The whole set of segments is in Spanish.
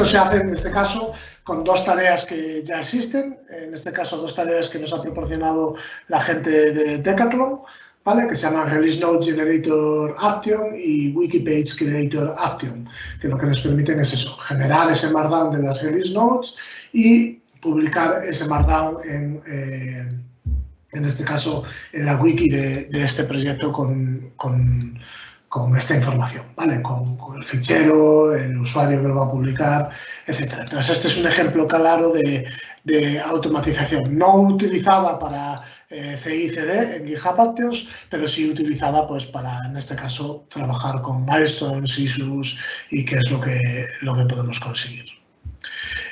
Esto se hace en este caso con dos tareas que ya existen, en este caso dos tareas que nos ha proporcionado la gente de Decathlon, ¿vale? que se llaman Release Note Generator Action y Wikipage Generator Action, que lo que nos permiten es eso, generar ese Markdown de las Release Notes y publicar ese Markdown en, eh, en este caso, en la wiki de, este proyecto con, esta información, ¿vale? Con, el fichero, el usuario que lo va a publicar, etc. Entonces, este es un ejemplo claro de, automatización, no utilizada para eh, CI/CD en GitHub Actions, pero sí utilizada pues, para, en este caso, trabajar con milestones, issues y qué es lo que, lo que podemos conseguir.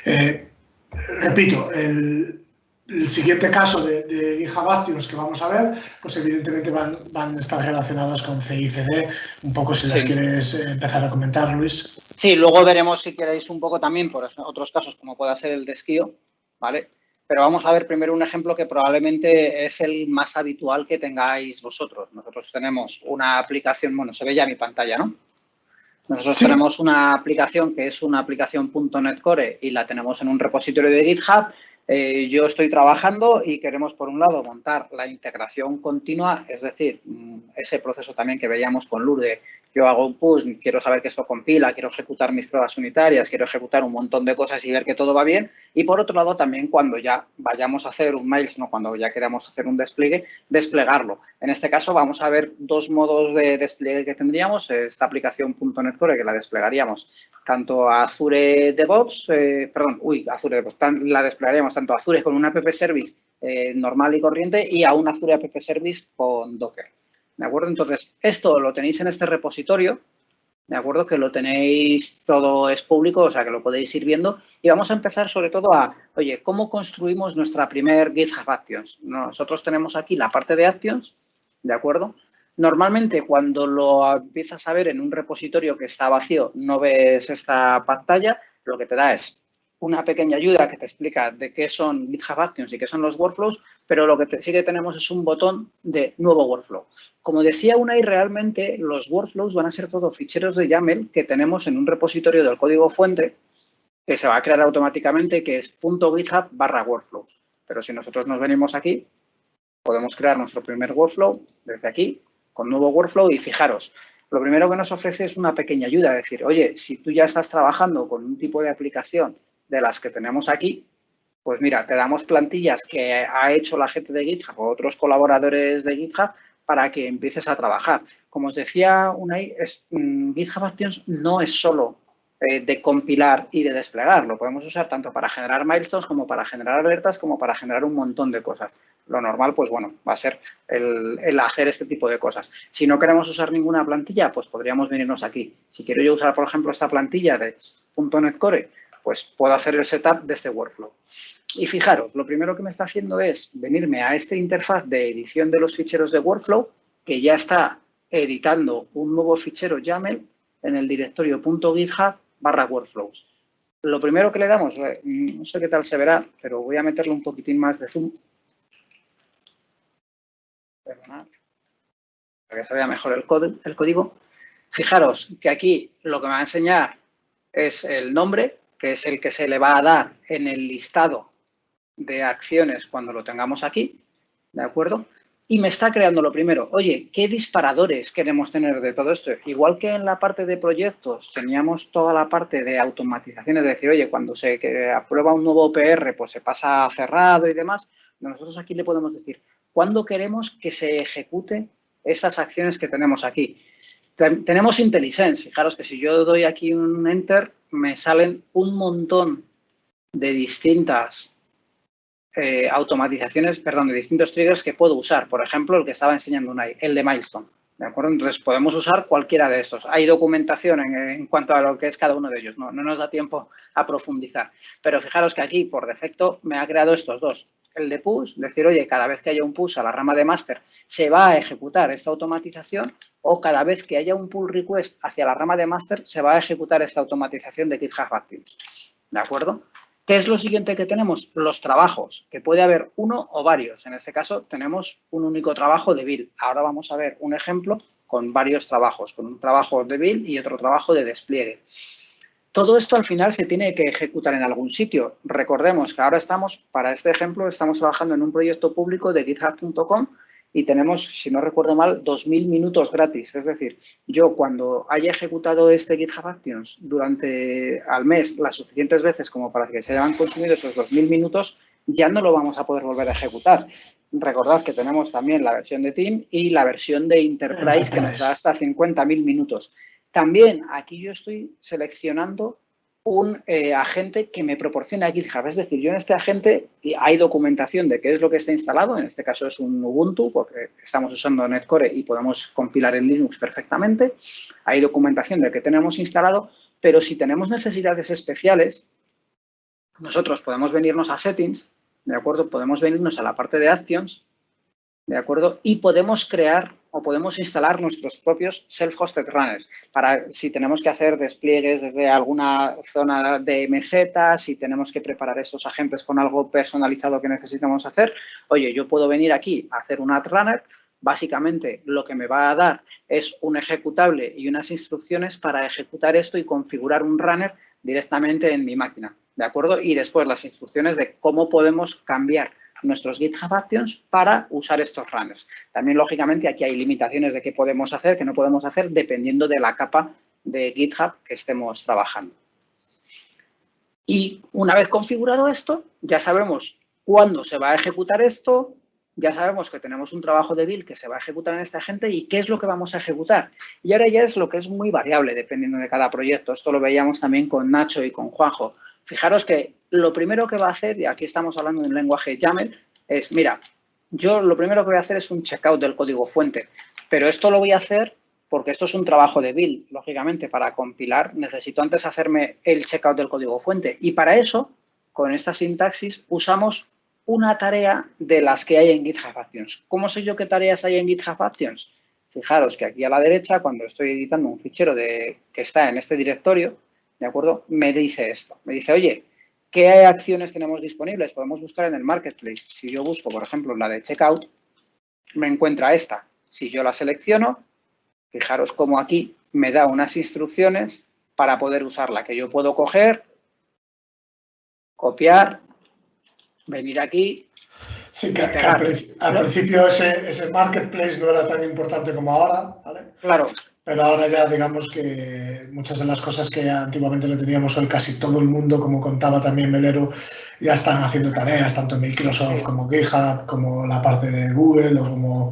Eh, repito, el, el siguiente caso de, de GitHub que vamos a ver, pues evidentemente van, van a estar relacionados con CICD. Un poco si las quieres eh, empezar a comentar, Luis. Sí, luego veremos si queréis un poco también por otros casos como pueda ser el de esquío, ¿vale? Pero vamos a ver primero un ejemplo que probablemente es el más habitual que tengáis vosotros. Nosotros tenemos una aplicación, bueno, se ve ya mi pantalla, ¿no? Nosotros tenemos una aplicación que es una aplicación .NET Core y la tenemos en un repositorio de GitHub eh, yo estoy trabajando y queremos, por un lado, montar la integración continua, es decir, mm, ese proceso también que veíamos con Lourdes yo hago un push, quiero saber que esto compila, quiero ejecutar mis pruebas unitarias, quiero ejecutar un montón de cosas y ver que todo va bien. Y por otro lado, también cuando ya vayamos a hacer un no cuando ya queramos hacer un despliegue, desplegarlo. En este caso vamos a ver dos modos de despliegue que tendríamos. Esta aplicación .NET Core que la desplegaríamos tanto a Azure DevOps, eh, perdón, uy, Azure DevOps, la desplegaríamos tanto a Azure con un app service eh, normal y corriente y a un Azure app service con Docker. ¿De acuerdo? Entonces, esto lo tenéis en este repositorio, ¿de acuerdo? Que lo tenéis, todo es público, o sea, que lo podéis ir viendo. Y vamos a empezar sobre todo a, oye, ¿cómo construimos nuestra primer GitHub Actions? Nosotros tenemos aquí la parte de Actions, ¿de acuerdo? Normalmente, cuando lo empiezas a ver en un repositorio que está vacío, no ves esta pantalla, lo que te da es una pequeña ayuda que te explica de qué son GitHub Actions y qué son los workflows, pero lo que sí que tenemos es un botón de nuevo workflow. Como decía Unai, realmente los workflows van a ser todos ficheros de YAML que tenemos en un repositorio del código fuente que se va a crear automáticamente, que es .github barra workflows. Pero si nosotros nos venimos aquí, podemos crear nuestro primer workflow desde aquí, con nuevo workflow y fijaros, lo primero que nos ofrece es una pequeña ayuda, decir, oye, si tú ya estás trabajando con un tipo de aplicación de las que tenemos aquí, pues mira, te damos plantillas que ha hecho la gente de GitHub o otros colaboradores de GitHub para que empieces a trabajar. Como os decía Unai, mm, GitHub Actions no es solo eh, de compilar y de desplegar. Lo podemos usar tanto para generar milestones como para generar alertas como para generar un montón de cosas. Lo normal, pues bueno, va a ser el, el, hacer este tipo de cosas. Si no queremos usar ninguna plantilla, pues podríamos venirnos aquí. Si quiero yo usar, por ejemplo, esta plantilla de .NET Core, pues puedo hacer el setup de este workflow. Y fijaros, lo primero que me está haciendo es venirme a esta interfaz de edición de los ficheros de workflow, que ya está editando un nuevo fichero YAML en el directorio .github barra workflows. Lo primero que le damos, eh, no sé qué tal se verá, pero voy a meterle un poquitín más de zoom. Perdonad, para que se vea mejor el, el código. Fijaros que aquí lo que me va a enseñar es el nombre, que es el que se le va a dar en el listado de acciones cuando lo tengamos aquí, ¿de acuerdo? Y me está creando lo primero, oye, ¿qué disparadores queremos tener de todo esto? Igual que en la parte de proyectos teníamos toda la parte de automatización, es decir, oye, cuando se aprueba un nuevo OPR, pues se pasa cerrado y demás, nosotros aquí le podemos decir, ¿cuándo queremos que se ejecute estas acciones que tenemos aquí? Tenemos IntelliSense, fijaros que si yo doy aquí un Enter, me salen un montón de distintas eh, automatizaciones, perdón, de distintos triggers que puedo usar. Por ejemplo, el que estaba enseñando Unai, el de Milestone. ¿De acuerdo? Entonces, podemos usar cualquiera de estos. Hay documentación en, cuanto a lo que es cada uno de ellos. No, no, nos da tiempo a profundizar. Pero fijaros que aquí, por defecto, me ha creado estos dos. El de push, decir, oye, cada vez que haya un push a la rama de master, se va a ejecutar esta automatización o cada vez que haya un pull request hacia la rama de master, se va a ejecutar esta automatización de GitHub Actions. ¿De acuerdo? ¿Qué es lo siguiente que tenemos? Los trabajos, que puede haber uno o varios. En este caso tenemos un único trabajo de build. Ahora vamos a ver un ejemplo con varios trabajos, con un trabajo de build y otro trabajo de despliegue. Todo esto al final se tiene que ejecutar en algún sitio. Recordemos que ahora estamos, para este ejemplo, estamos trabajando en un proyecto público de github.com y tenemos, si no recuerdo mal, 2.000 minutos gratis. Es decir, yo cuando haya ejecutado este GitHub Actions durante al mes las suficientes veces como para que se hayan consumido esos 2.000 minutos, ya no lo vamos a poder volver a ejecutar. Recordad que tenemos también la versión de Team y la versión de Enterprise que nos da hasta 50.000 minutos. También aquí yo estoy seleccionando un eh, agente que me proporciona GitHub. Es decir, yo en este agente hay documentación de qué es lo que está instalado. En este caso es un Ubuntu porque estamos usando Netcore y podemos compilar en Linux perfectamente. Hay documentación de qué tenemos instalado, pero si tenemos necesidades especiales, nosotros podemos venirnos a Settings, ¿de acuerdo? Podemos venirnos a la parte de Actions, ¿de acuerdo? Y podemos crear o podemos instalar nuestros propios self-hosted runners para si tenemos que hacer despliegues desde alguna zona de MZ, si tenemos que preparar estos agentes con algo personalizado que necesitamos hacer. Oye, yo puedo venir aquí a hacer un ad runner, básicamente lo que me va a dar es un ejecutable y unas instrucciones para ejecutar esto y configurar un runner directamente en mi máquina, ¿de acuerdo? Y después las instrucciones de cómo podemos cambiar nuestros GitHub Actions para usar estos runners. También, lógicamente, aquí hay limitaciones de qué podemos hacer, qué no podemos hacer, dependiendo de la capa de GitHub que estemos trabajando. Y una vez configurado esto, ya sabemos cuándo se va a ejecutar esto, ya sabemos que tenemos un trabajo de build que se va a ejecutar en esta gente y qué es lo que vamos a ejecutar. Y ahora ya es lo que es muy variable dependiendo de cada proyecto. Esto lo veíamos también con Nacho y con Juanjo. Fijaros que lo primero que va a hacer, y aquí estamos hablando de un lenguaje YAML, es, mira, yo lo primero que voy a hacer es un checkout del código fuente, pero esto lo voy a hacer porque esto es un trabajo de build. Lógicamente, para compilar necesito antes hacerme el checkout del código fuente. Y para eso, con esta sintaxis, usamos una tarea de las que hay en GitHub Actions. ¿Cómo sé yo qué tareas hay en GitHub Actions? Fijaros que aquí a la derecha, cuando estoy editando un fichero de, que está en este directorio, ¿de acuerdo? Me dice esto, me dice, oye, ¿qué acciones tenemos disponibles? Podemos buscar en el Marketplace. Si yo busco, por ejemplo, la de Checkout, me encuentra esta. Si yo la selecciono, fijaros cómo aquí me da unas instrucciones para poder usarla, que yo puedo coger, copiar, venir aquí. Sí, que, al, principio ese, ese, marketplace no era tan importante como ahora, ¿vale? Claro, pero ahora ya digamos que muchas de las cosas que antiguamente le teníamos hoy casi todo el mundo, como contaba también Melero, ya están haciendo tareas, tanto Microsoft como GitHub, como la parte de Google, o como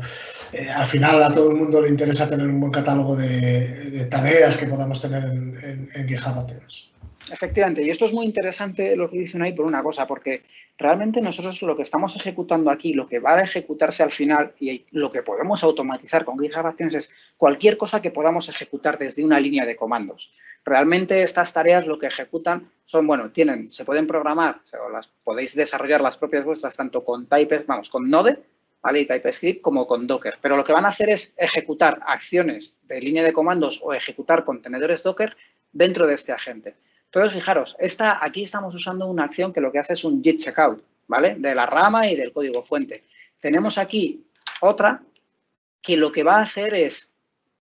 eh, al final a todo el mundo le interesa tener un buen catálogo de, tareas que podamos tener en, en, GitHub Athens. Efectivamente, y esto es muy interesante lo que dicen ahí por una cosa, porque realmente nosotros lo que estamos ejecutando aquí, lo que va a ejecutarse al final y lo que podemos automatizar con GitHub Actions es cualquier cosa que podamos ejecutar desde una línea de comandos. Realmente estas tareas lo que ejecutan son, bueno, tienen, se pueden programar, o las podéis desarrollar las propias vuestras tanto con Type, vamos, con Node, ¿vale? Y TypeScript como con Docker. Pero lo que van a hacer es ejecutar acciones de línea de comandos o ejecutar contenedores Docker dentro de este agente. Entonces, fijaros, esta, aquí estamos usando una acción que lo que hace es un git checkout, ¿vale? De la rama y del código fuente. Tenemos aquí otra que lo que va a hacer es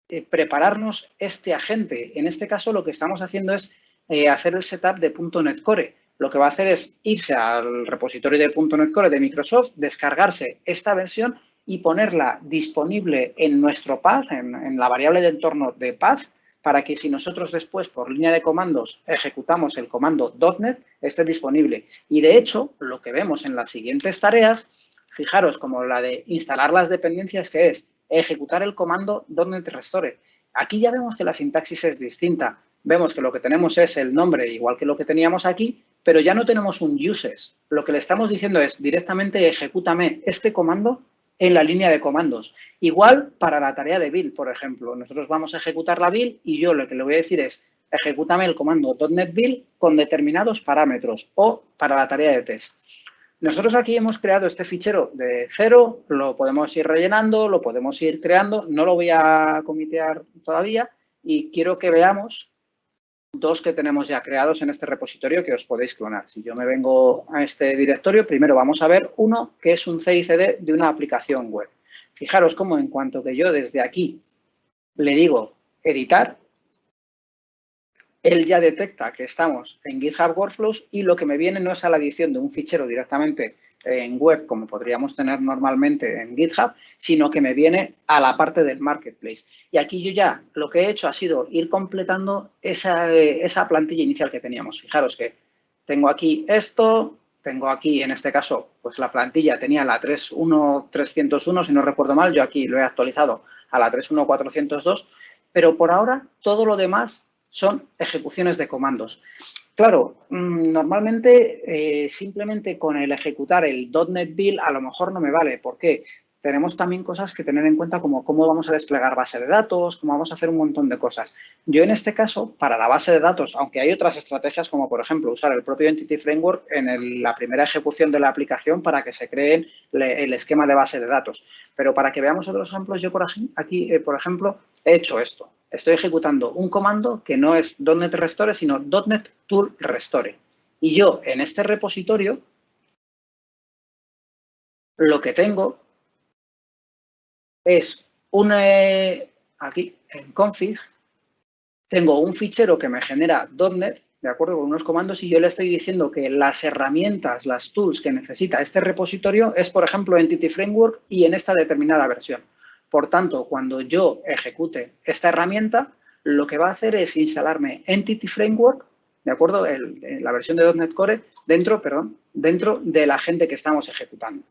eh, prepararnos este agente. En este caso, lo que estamos haciendo es eh, hacer el setup de .NET Core. Lo que va a hacer es irse al repositorio de .NET Core de Microsoft, descargarse esta versión y ponerla disponible en nuestro path, en, en la variable de entorno de path, para que si nosotros después por línea de comandos ejecutamos el comando .NET esté disponible. Y de hecho, lo que vemos en las siguientes tareas, fijaros como la de instalar las dependencias que es ejecutar el comando .NET Restore. Aquí ya vemos que la sintaxis es distinta. Vemos que lo que tenemos es el nombre igual que lo que teníamos aquí, pero ya no tenemos un uses. Lo que le estamos diciendo es directamente ejecútame este comando en la línea de comandos. Igual para la tarea de build, por ejemplo. Nosotros vamos a ejecutar la build y yo lo que le voy a decir es ejecútame el comando .NET Build con determinados parámetros o para la tarea de test. Nosotros aquí hemos creado este fichero de cero, lo podemos ir rellenando, lo podemos ir creando, no lo voy a comitear todavía y quiero que veamos dos que tenemos ya creados en este repositorio que os podéis clonar. Si yo me vengo a este directorio, primero vamos a ver uno que es un CICD de una aplicación web. Fijaros cómo en cuanto que yo desde aquí le digo editar, él ya detecta que estamos en GitHub Workflows y lo que me viene no es a la adición de un fichero directamente en web, como podríamos tener normalmente en GitHub, sino que me viene a la parte del Marketplace. Y aquí yo ya lo que he hecho ha sido ir completando esa, esa plantilla inicial que teníamos. Fijaros que tengo aquí esto, tengo aquí, en este caso, pues la plantilla tenía la 31301, si no recuerdo mal, yo aquí lo he actualizado a la 31402, pero por ahora todo lo demás son ejecuciones de comandos. Claro, mm, normalmente eh, simplemente con el ejecutar el .NET Build a lo mejor no me vale. ¿Por qué? Tenemos también cosas que tener en cuenta como cómo vamos a desplegar base de datos, cómo vamos a hacer un montón de cosas. Yo en este caso, para la base de datos, aunque hay otras estrategias como por ejemplo usar el propio Entity Framework en la primera ejecución de la aplicación para que se creen el esquema de base de datos. Pero para que veamos otros ejemplos, yo por aquí, eh, por ejemplo, he hecho esto estoy ejecutando un comando que no es .NET Restore, sino .NET Tool Restore. Y yo en este repositorio lo que tengo es un, eh, aquí en config, tengo un fichero que me genera .NET, de acuerdo con unos comandos, y yo le estoy diciendo que las herramientas, las tools que necesita este repositorio es, por ejemplo, Entity Framework y en esta determinada versión. Por tanto, cuando yo ejecute esta herramienta, lo que va a hacer es instalarme Entity Framework, ¿de acuerdo? la versión de .NET Core dentro, perdón, dentro del agente que estamos ejecutando.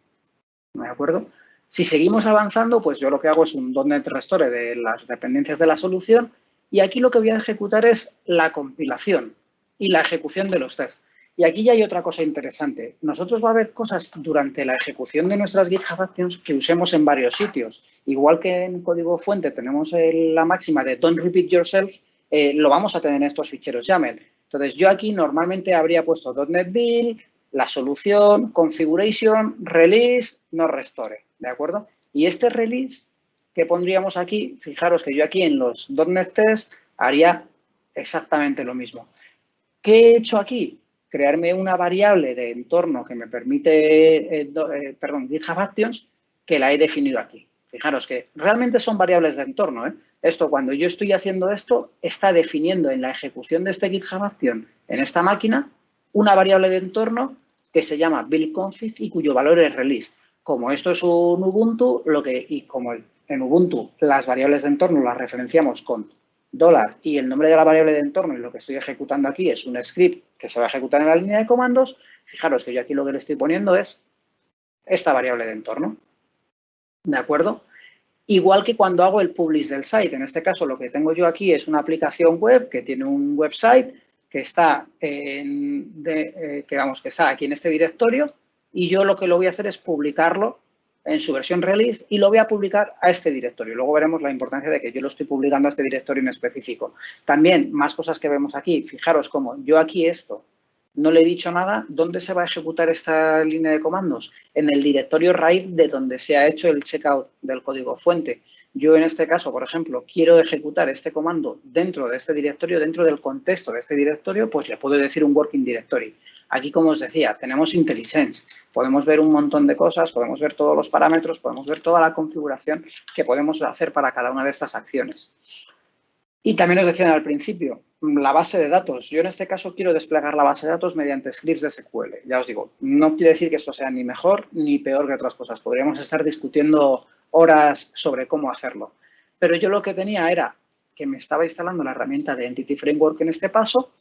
¿De acuerdo? Si seguimos avanzando, pues yo lo que hago es un .NET Restore de las dependencias de la solución y aquí lo que voy a ejecutar es la compilación y la ejecución de los tests. Y aquí ya hay otra cosa interesante. Nosotros va a haber cosas durante la ejecución de nuestras GitHub Actions que usemos en varios sitios. Igual que en código fuente tenemos la máxima de don't repeat yourself, eh, lo vamos a tener en estos ficheros YAML. Entonces, yo aquí normalmente habría puesto .NET Build, la solución, configuration, release, no restore, ¿de acuerdo? Y este release que pondríamos aquí, fijaros que yo aquí en los .NET Test haría exactamente lo mismo. ¿Qué he hecho aquí? crearme una variable de entorno que me permite, eh, eh, perdón, GitHub Actions, que la he definido aquí. Fijaros que realmente son variables de entorno. ¿eh? Esto, cuando yo estoy haciendo esto, está definiendo en la ejecución de este GitHub Action en esta máquina una variable de entorno que se llama buildConfig y cuyo valor es release. Como esto es un Ubuntu, lo que, y como en Ubuntu las variables de entorno las referenciamos con dólar y el nombre de la variable de entorno y lo que estoy ejecutando aquí es un script que se va a ejecutar en la línea de comandos, fijaros que yo aquí lo que le estoy poniendo es esta variable de entorno. ¿De acuerdo? Igual que cuando hago el publish del site. En este caso, lo que tengo yo aquí es una aplicación web que tiene un website que está, en, eh, que, vamos, que está aquí en este directorio y yo lo que lo voy a hacer es publicarlo en su versión release y lo voy a publicar a este directorio. Luego veremos la importancia de que yo lo estoy publicando a este directorio en específico. También, más cosas que vemos aquí. Fijaros cómo yo aquí esto no le he dicho nada. ¿Dónde se va a ejecutar esta línea de comandos? En el directorio raíz de donde se ha hecho el checkout del código fuente. Yo en este caso, por ejemplo, quiero ejecutar este comando dentro de este directorio, dentro del contexto de este directorio, pues le puedo decir un working directory. Aquí, como os decía, tenemos IntelliSense. Podemos ver un montón de cosas, podemos ver todos los parámetros, podemos ver toda la configuración que podemos hacer para cada una de estas acciones. Y también os decía al principio, la base de datos. Yo en este caso quiero desplegar la base de datos mediante scripts de SQL. Ya os digo, no quiere decir que esto sea ni mejor ni peor que otras cosas. Podríamos estar discutiendo horas sobre cómo hacerlo. Pero yo lo que tenía era que me estaba instalando la herramienta de Entity Framework en este paso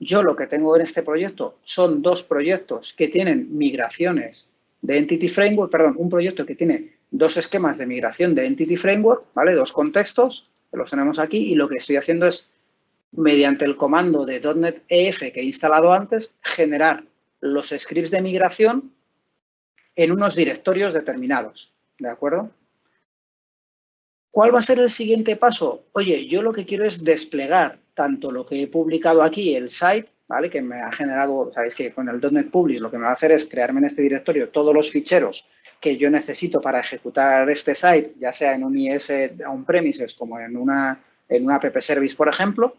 yo lo que tengo en este proyecto son dos proyectos que tienen migraciones de Entity Framework, perdón, un proyecto que tiene dos esquemas de migración de Entity Framework, ¿vale? Dos contextos, que los tenemos aquí, y lo que estoy haciendo es, mediante el comando de .NET EF que he instalado antes, generar los scripts de migración en unos directorios determinados, ¿de acuerdo? ¿Cuál va a ser el siguiente paso? Oye, yo lo que quiero es desplegar tanto lo que he publicado aquí, el site, ¿vale? Que me ha generado, sabéis que con el .NET Publish lo que me va a hacer es crearme en este directorio todos los ficheros que yo necesito para ejecutar este site, ya sea en un IS on-premises como en una, en una app service, por ejemplo,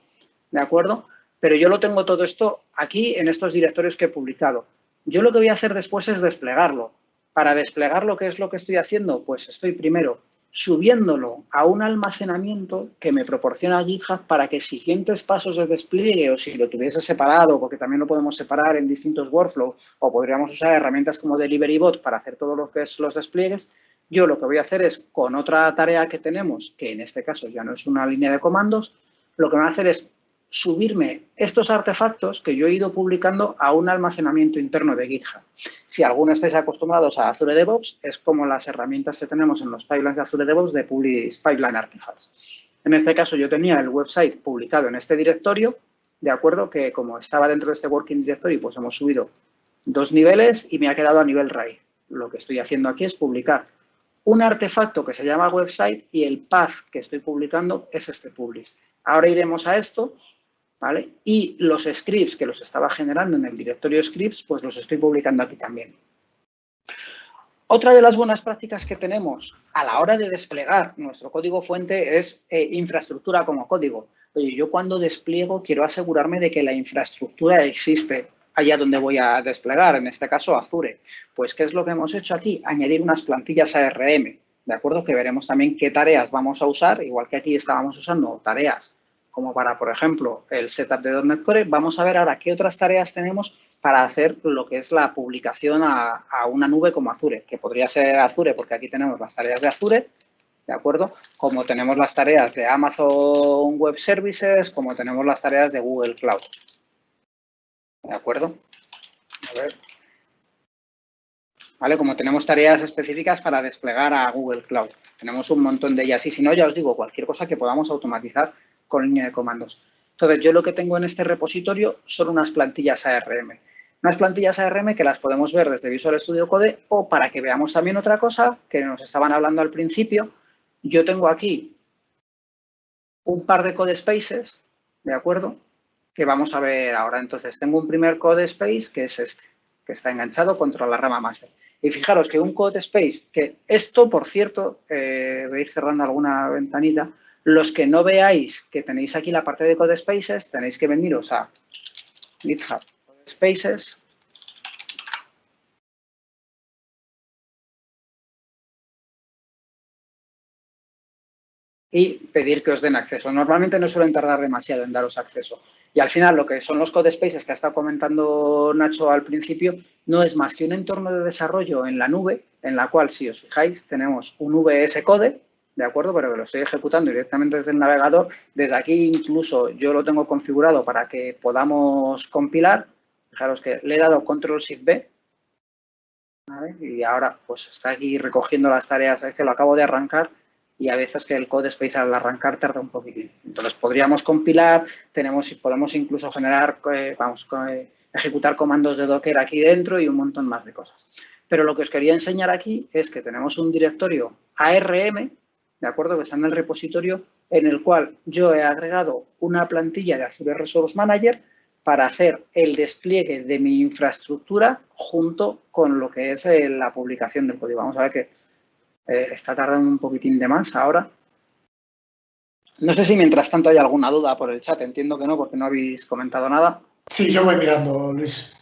¿de acuerdo? Pero yo lo tengo todo esto aquí en estos directorios que he publicado. Yo lo que voy a hacer después es desplegarlo. Para desplegarlo, ¿qué es lo que estoy haciendo? Pues estoy primero subiéndolo a un almacenamiento que me proporciona GitHub para que siguientes pasos de despliegue o si lo tuviese separado, porque también lo podemos separar en distintos workflows o podríamos usar herramientas como DeliveryBot para hacer todo lo que es los despliegues, yo lo que voy a hacer es con otra tarea que tenemos, que en este caso ya no es una línea de comandos, lo que me va a hacer es subirme estos artefactos que yo he ido publicando a un almacenamiento interno de GitHub. Si alguno estáis acostumbrados a Azure DevOps, es como las herramientas que tenemos en los pipelines de Azure DevOps de Publish Pipeline Artifacts. En este caso, yo tenía el website publicado en este directorio, de acuerdo que como estaba dentro de este Working Directory, pues hemos subido dos niveles y me ha quedado a nivel raíz. Lo que estoy haciendo aquí es publicar un artefacto que se llama website y el path que estoy publicando es este publish. Ahora iremos a esto ¿vale? Y los scripts que los estaba generando en el directorio scripts, pues los estoy publicando aquí también. Otra de las buenas prácticas que tenemos a la hora de desplegar nuestro código fuente es eh, infraestructura como código. Oye, yo cuando despliego quiero asegurarme de que la infraestructura existe allá donde voy a desplegar, en este caso Azure. Pues, ¿qué es lo que hemos hecho aquí? Añadir unas plantillas ARM, ¿de acuerdo? Que veremos también qué tareas vamos a usar, igual que aquí estábamos usando tareas como para, por ejemplo, el setup de .NET Core, vamos a ver ahora qué otras tareas tenemos para hacer lo que es la publicación a, una nube como Azure, que podría ser Azure porque aquí tenemos las tareas de Azure, ¿de acuerdo? Como tenemos las tareas de Amazon Web Services, como tenemos las tareas de Google Cloud. ¿De acuerdo? A ver. ¿Vale? Como tenemos tareas específicas para desplegar a Google Cloud. Tenemos un montón de ellas. Y si no, ya os digo, cualquier cosa que podamos automatizar con línea de comandos. Entonces, yo lo que tengo en este repositorio son unas plantillas ARM. Unas plantillas ARM que las podemos ver desde Visual Studio Code o para que veamos también otra cosa que nos estaban hablando al principio. Yo tengo aquí un par de code spaces, ¿de acuerdo? Que vamos a ver ahora. Entonces, tengo un primer code space que es este, que está enganchado contra la rama master. Y fijaros que un code space, que esto, por cierto, eh, voy a ir cerrando alguna ventanita, los que no veáis que tenéis aquí la parte de Code Spaces, tenéis que veniros a GitHub Code Spaces. Y pedir que os den acceso. Normalmente no suelen tardar demasiado en daros acceso. Y al final, lo que son los code spaces que ha estado comentando Nacho al principio, no es más que un entorno de desarrollo en la nube, en la cual, si os fijáis, tenemos un VS Code, ¿de acuerdo? Pero que lo estoy ejecutando directamente desde el navegador. Desde aquí incluso yo lo tengo configurado para que podamos compilar. Fijaros que le he dado Control Shift B. Y ahora pues está aquí recogiendo las tareas. Es que lo acabo de arrancar y a veces que el code space al arrancar tarda un poquitín. Entonces podríamos compilar, tenemos podemos incluso generar, eh, vamos, eh, ejecutar comandos de Docker aquí dentro y un montón más de cosas. Pero lo que os quería enseñar aquí es que tenemos un directorio ARM ¿de acuerdo? Que está en el repositorio en el cual yo he agregado una plantilla de Azure Resource Manager para hacer el despliegue de mi infraestructura junto con lo que es eh, la publicación del código. Vamos a ver que eh, está tardando un poquitín de más ahora. No sé si mientras tanto hay alguna duda por el chat. Entiendo que no, porque no habéis comentado nada. Sí, yo voy mirando, Luis.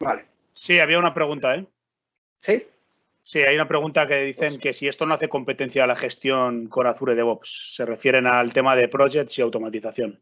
Vale. Sí, había una pregunta, ¿eh? Sí. Sí, hay una pregunta que dicen pues que si esto no hace competencia a la gestión con Azure DevOps, se refieren al tema de projects y automatización.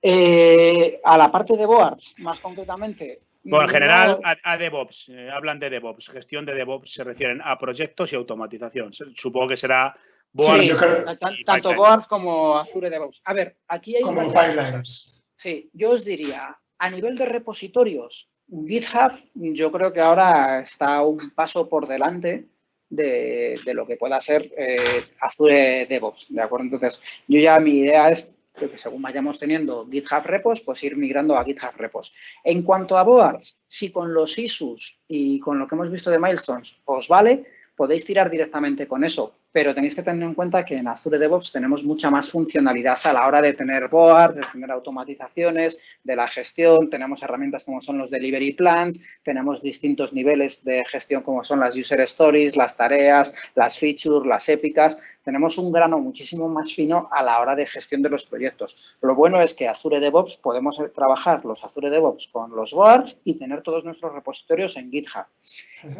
Eh, a la parte de boards, más concretamente. Bueno, en general a, DevOps, eh, hablan de DevOps, gestión de DevOps se refieren a proyectos y automatización. Supongo que será boards. Sí, tanto boards como Azure DevOps. A ver, aquí hay... Como pipelines. Sí, yo os diría, a nivel de repositorios, GitHub yo creo que ahora está un paso por delante de, lo que pueda ser eh, Azure DevOps, ¿de acuerdo? Entonces, yo ya mi idea es que según vayamos teniendo GitHub repos, pues ir migrando a GitHub repos. En cuanto a boards, si con los issues y con lo que hemos visto de milestones os vale, podéis tirar directamente con eso, pero tenéis que tener en cuenta que en Azure DevOps tenemos mucha más funcionalidad a la hora de tener boards, de tener automatizaciones, de la gestión, tenemos herramientas como son los delivery plans, tenemos distintos niveles de gestión como son las user stories, las tareas, las features, las épicas, tenemos un grano muchísimo más fino a la hora de gestión de los proyectos. Lo bueno es que Azure DevOps podemos trabajar los Azure DevOps con los boards y tener todos nuestros repositorios en GitHub.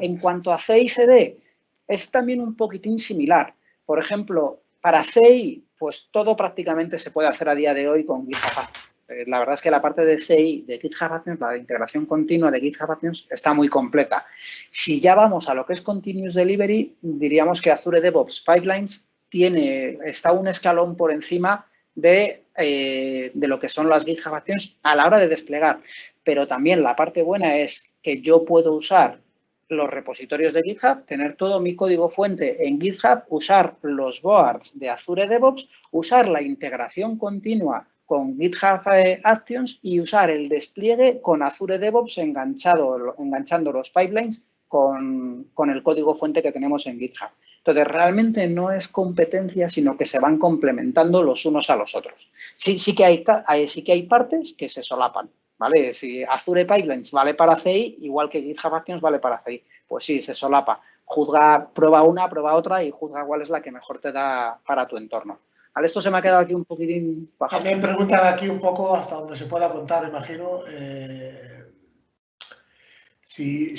En cuanto a CICD, es también un poquitín similar, Por ejemplo, para CI, pues todo prácticamente se puede hacer a día de hoy con GitHub eh, la verdad es que la parte de CI de GitHub Actions, la de integración continua de GitHub Actions, está muy completa. Si ya vamos a lo que es Continuous Delivery, diríamos que Azure DevOps Pipelines tiene, está un escalón por encima de, eh, de lo que son las GitHub Actions a la hora de desplegar. Pero también la parte buena es que yo puedo usar los repositorios de GitHub, tener todo mi código fuente en GitHub, usar los boards de Azure DevOps, usar la integración continua con GitHub eh, Actions y usar el despliegue con Azure DevOps enganchado, enganchando los pipelines con, el código fuente que tenemos en GitHub. Entonces, realmente no es competencia, sino que se van complementando los unos a los otros. Sí, sí, que, hay, sí que hay partes que se solapan, ¿vale? Si Azure Pipelines vale para CI, igual que GitHub Actions vale para CI. Pues sí, se solapa. Juzga, prueba una, prueba otra y juzga cuál es la que mejor te da para tu entorno. Esto se me ha quedado aquí un poquitín bajo. También preguntan aquí un poco hasta donde se pueda contar, imagino, eh, si,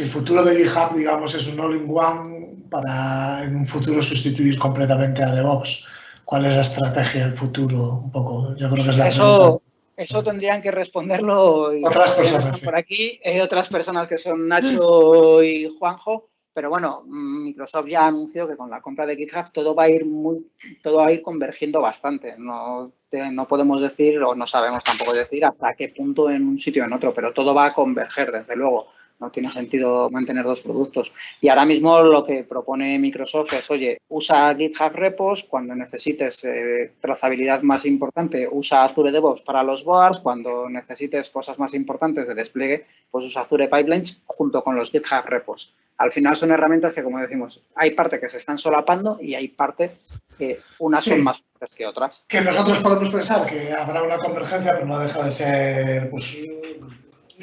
el futuro de GitHub, digamos, es un all-in-one para en un futuro sustituir completamente a DevOps. ¿Cuál es la estrategia del futuro? Un poco, yo creo que es la eso, Eso tendrían que responderlo otras personas por aquí, otras personas que son Nacho y Juanjo, pero bueno, Microsoft ya anunció que con la compra de GitHub todo va a ir muy, todo va a ir convergiendo bastante. No, no podemos decir o no sabemos tampoco decir hasta qué punto en un sitio o en otro, pero todo va a converger, desde luego. No tiene sentido mantener dos productos. Y ahora mismo lo que propone Microsoft es, oye, usa GitHub Repos cuando necesites eh, trazabilidad más importante, usa Azure DevOps para los boards, cuando necesites cosas más importantes de despliegue, pues usa Azure Pipelines junto con los GitHub Repos al final son herramientas que, como decimos, hay parte que se están solapando y hay parte que unas son más fuertes que otras. Que nosotros podemos pensar que habrá una convergencia, pero no deja de ser pues,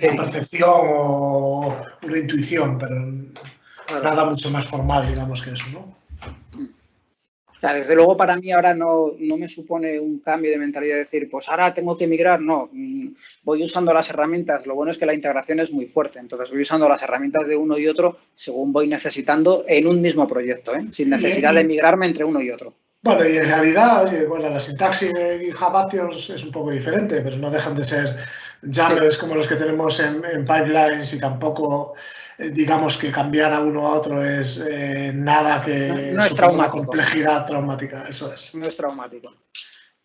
una percepción o una intuición, pero nada mucho más formal, digamos, que eso, ¿no? desde luego para mí ahora no, me supone un cambio de mentalidad de decir, pues ahora tengo que migrar, no, mm, voy usando las herramientas, lo bueno es que la integración es muy fuerte, entonces voy usando las herramientas de uno y otro según voy necesitando en un mismo proyecto, ¿eh? sin necesidad de migrarme entre uno y otro. Bueno, y en realidad, bueno, la sintaxis de GitHub Actions es un poco diferente, pero no dejan de ser YAMLs como los que tenemos en, en pipelines y tampoco eh, digamos que cambiar a uno a otro es eh, nada que no, es una complejidad traumática, eso es. No es traumático.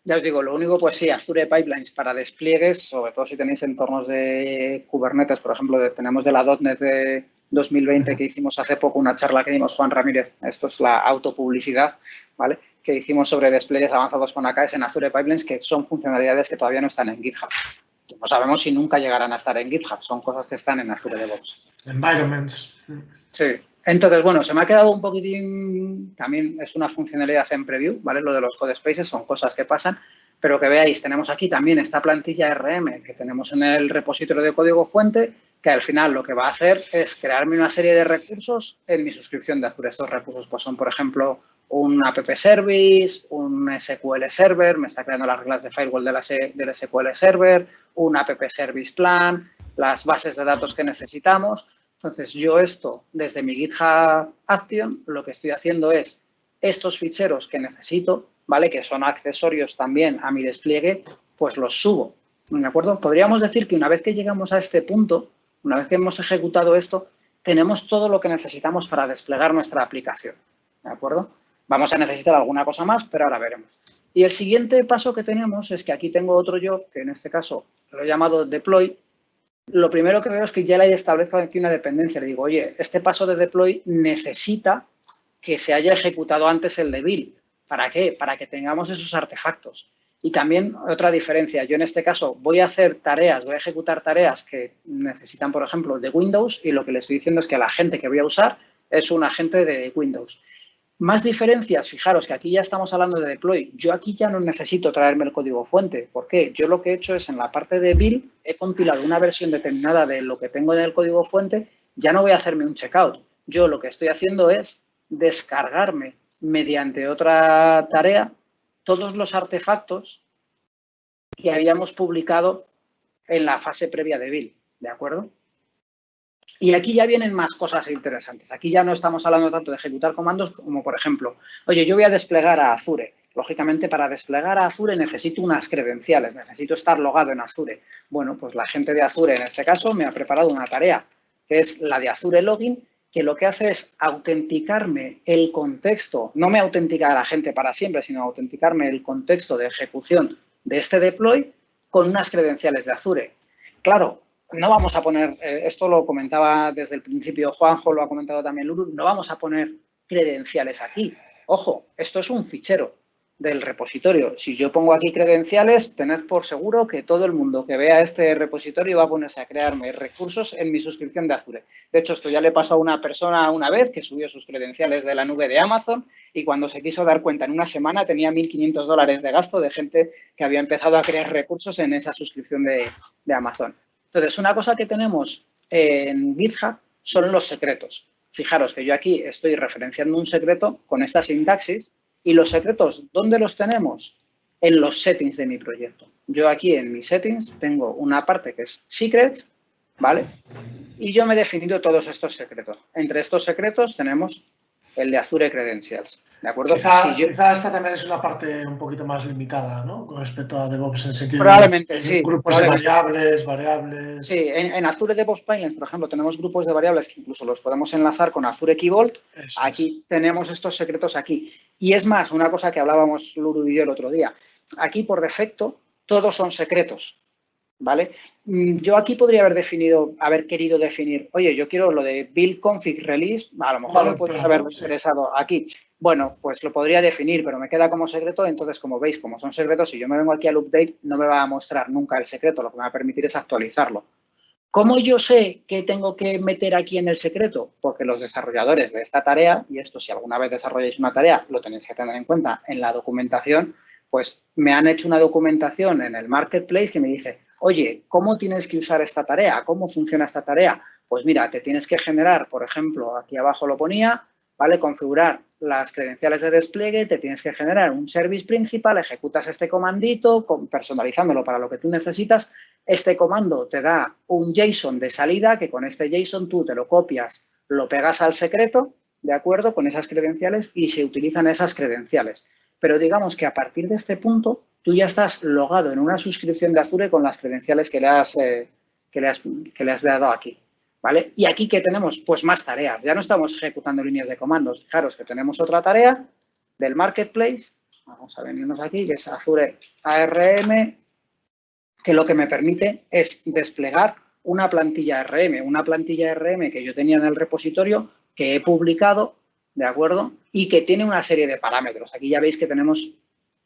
Ya os digo, lo único, pues sí, Azure Pipelines para despliegues, sobre todo si tenéis entornos de Kubernetes, por ejemplo, tenemos de la .NET de 2020 que hicimos hace poco una charla que dimos Juan Ramírez, esto es la autopublicidad, ¿vale? Que hicimos sobre despliegues avanzados con AKS en Azure Pipelines, que son funcionalidades que todavía no están en GitHub no sabemos si nunca llegarán a estar en GitHub. Son cosas que están en Azure DevOps. Environments. Sí. Entonces, bueno, se me ha quedado un poquitín, también es una funcionalidad en preview, ¿vale? Lo de los code spaces son cosas que pasan, pero que veáis, tenemos aquí también esta plantilla RM que tenemos en el repositorio de código fuente, que al final lo que va a hacer es crearme una serie de recursos en mi suscripción de Azure. Estos recursos pues son, por ejemplo, un app service, un SQL server, me está creando las reglas de firewall de la, del SQL server, un app service plan, las bases de datos que necesitamos. Entonces, yo esto, desde mi GitHub Action, lo que estoy haciendo es estos ficheros que necesito, ¿vale? Que son accesorios también a mi despliegue, pues los subo, ¿de acuerdo? Podríamos decir que una vez que llegamos a este punto, una vez que hemos ejecutado esto, tenemos todo lo que necesitamos para desplegar nuestra aplicación, ¿de acuerdo? Vamos a necesitar alguna cosa más, pero ahora veremos. Y el siguiente paso que tenemos es que aquí tengo otro yo, que en este caso lo he llamado deploy. Lo primero que veo es que ya le he establecido aquí una dependencia. Le digo, oye, este paso de deploy necesita que se haya ejecutado antes el de. ¿Para qué? Para que tengamos esos artefactos. Y también otra diferencia, yo en este caso voy a hacer tareas, voy a ejecutar tareas que necesitan, por ejemplo, de Windows y lo que le estoy diciendo es que la gente que voy a usar es un agente de Windows. Más diferencias, fijaros que aquí ya estamos hablando de deploy. Yo aquí ya no necesito traerme el código fuente. ¿Por qué? Yo lo que he hecho es en la parte de build, he compilado una versión determinada de lo que tengo en el código fuente, ya no voy a hacerme un checkout. Yo lo que estoy haciendo es descargarme mediante otra tarea todos los artefactos que habíamos publicado en la fase previa de build. ¿De acuerdo? Y aquí ya vienen más cosas interesantes. Aquí ya no estamos hablando tanto de ejecutar comandos como, por ejemplo, oye, yo voy a desplegar a Azure. Lógicamente, para desplegar a Azure necesito unas credenciales, necesito estar logado en Azure. Bueno, pues la gente de Azure, en este caso, me ha preparado una tarea, que es la de Azure Login, que lo que hace es autenticarme el contexto, no me autentica la gente para siempre, sino autenticarme el contexto de ejecución de este deploy con unas credenciales de Azure. Claro, no vamos a poner, eh, esto lo comentaba desde el principio Juanjo, lo ha comentado también Lulu, no vamos a poner credenciales aquí. Ojo, esto es un fichero del repositorio. Si yo pongo aquí credenciales, tened por seguro que todo el mundo que vea este repositorio va a ponerse a crearme recursos en mi suscripción de Azure. De hecho, esto ya le pasó a una persona una vez que subió sus credenciales de la nube de Amazon y cuando se quiso dar cuenta en una semana tenía 1.500 dólares de gasto de gente que había empezado a crear recursos en esa suscripción de, de Amazon. Entonces, una cosa que tenemos en GitHub son los secretos. Fijaros que yo aquí estoy referenciando un secreto con esta sintaxis y los secretos, ¿dónde los tenemos? En los settings de mi proyecto. Yo aquí en mis settings tengo una parte que es secret, ¿vale? Y yo me he definido todos estos secretos. Entre estos secretos tenemos el de Azure Credentials. ¿De acuerdo? Quizá, quizá, esta también es una parte un poquito más limitada, ¿no? Con respecto a DevOps en sentido probablemente, de sí, grupos de variables, variables. Sí, en, en, Azure DevOps Pipeline, por ejemplo, tenemos grupos de variables que incluso los podemos enlazar con Azure Key Vault. Eso Aquí tenemos estos secretos aquí. Y es más, una cosa que hablábamos Luru y yo el otro día. Aquí, por defecto, todos son secretos. ¿Vale? Mm, Yo aquí podría haber definido, haber querido definir, oye, yo quiero lo de build config release, a lo mejor Vale, me puedes haber sí. interesado aquí. Bueno, pues lo podría definir, pero me queda como secreto, entonces como veis, como son secretos, si yo me vengo aquí al update, no me va a mostrar nunca el secreto, lo que me va a permitir es actualizarlo. ¿Cómo yo sé qué tengo que meter aquí en el secreto? Porque los desarrolladores de esta tarea, y esto si alguna vez desarrolláis una tarea, lo tenéis que tener en cuenta en la documentación, pues me han hecho una documentación en el marketplace que me dice, oye, ¿cómo tienes que usar esta tarea? ¿Cómo funciona esta tarea? Pues mira, te tienes que generar, por ejemplo, aquí abajo lo ponía, ¿vale? Configurar las credenciales de despliegue, te tienes que generar un service principal, ejecutas este comandito, personalizándolo para lo que tú necesitas. Este comando te da un JSON de salida, que con este JSON tú te lo copias, lo pegas al secreto, ¿de acuerdo? Con esas credenciales y se utilizan esas credenciales. Pero digamos que a partir de este punto, tú ya estás logado en una suscripción de Azure con las credenciales que le has, eh, que le has, que le has dado aquí. ¿Vale? Y aquí que tenemos pues más tareas. Ya no estamos ejecutando líneas de comandos. Fijaros que tenemos otra tarea del marketplace. Vamos a venirnos aquí, que es Azure ARM, que lo que me permite es desplegar una plantilla RM, una plantilla RM que yo tenía en el repositorio, que he publicado, ¿de acuerdo? Y que tiene una serie de parámetros. Aquí ya veis que tenemos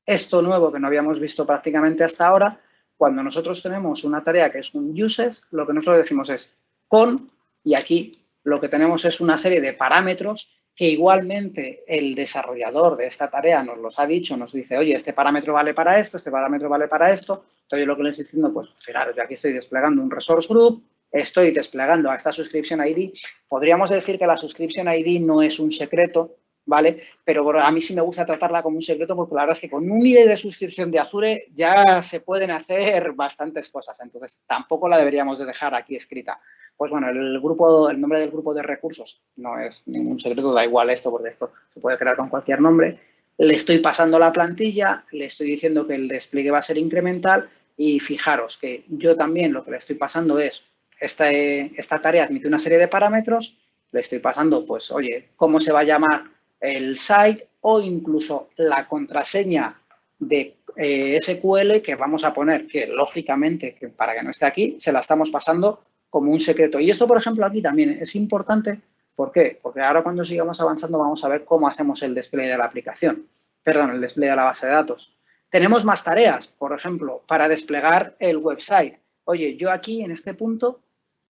esto nuevo que no habíamos visto prácticamente hasta ahora. Cuando nosotros tenemos una tarea que es un uses, lo que nosotros decimos es con, y aquí lo que tenemos es una serie de parámetros que igualmente el desarrollador de esta tarea nos los ha dicho, nos dice, oye, este parámetro vale para esto, este parámetro vale para esto. Entonces, lo que le estoy diciendo, pues, fijaros, yo aquí estoy desplegando un resource group, estoy desplegando a esta subscription ID. Podríamos decir que la subscription ID no es un secreto, ¿vale? Pero a mí sí me gusta tratarla como un secreto porque la verdad es que con un ID de suscripción de Azure ya se pueden hacer bastantes cosas. Entonces, tampoco la deberíamos de dejar aquí escrita. Pues bueno, el grupo, el nombre del grupo de recursos no es ningún secreto, da igual esto porque esto se puede crear con cualquier nombre. Le estoy pasando la plantilla, le estoy diciendo que el despliegue va a ser incremental y fijaros que yo también lo que le estoy pasando es, esta, esta tarea admite una serie de parámetros, le estoy pasando, pues, oye, cómo se va a llamar el site o incluso la contraseña de eh, SQL que vamos a poner, que lógicamente, que para que no esté aquí, se la estamos pasando como un secreto. Y esto, por ejemplo, aquí también es importante. ¿Por qué? Porque ahora cuando sigamos avanzando vamos a ver cómo hacemos el despliegue de la aplicación. Perdón, el despliegue de la base de datos. Tenemos más tareas, por ejemplo, para desplegar el website. Oye, yo aquí en este punto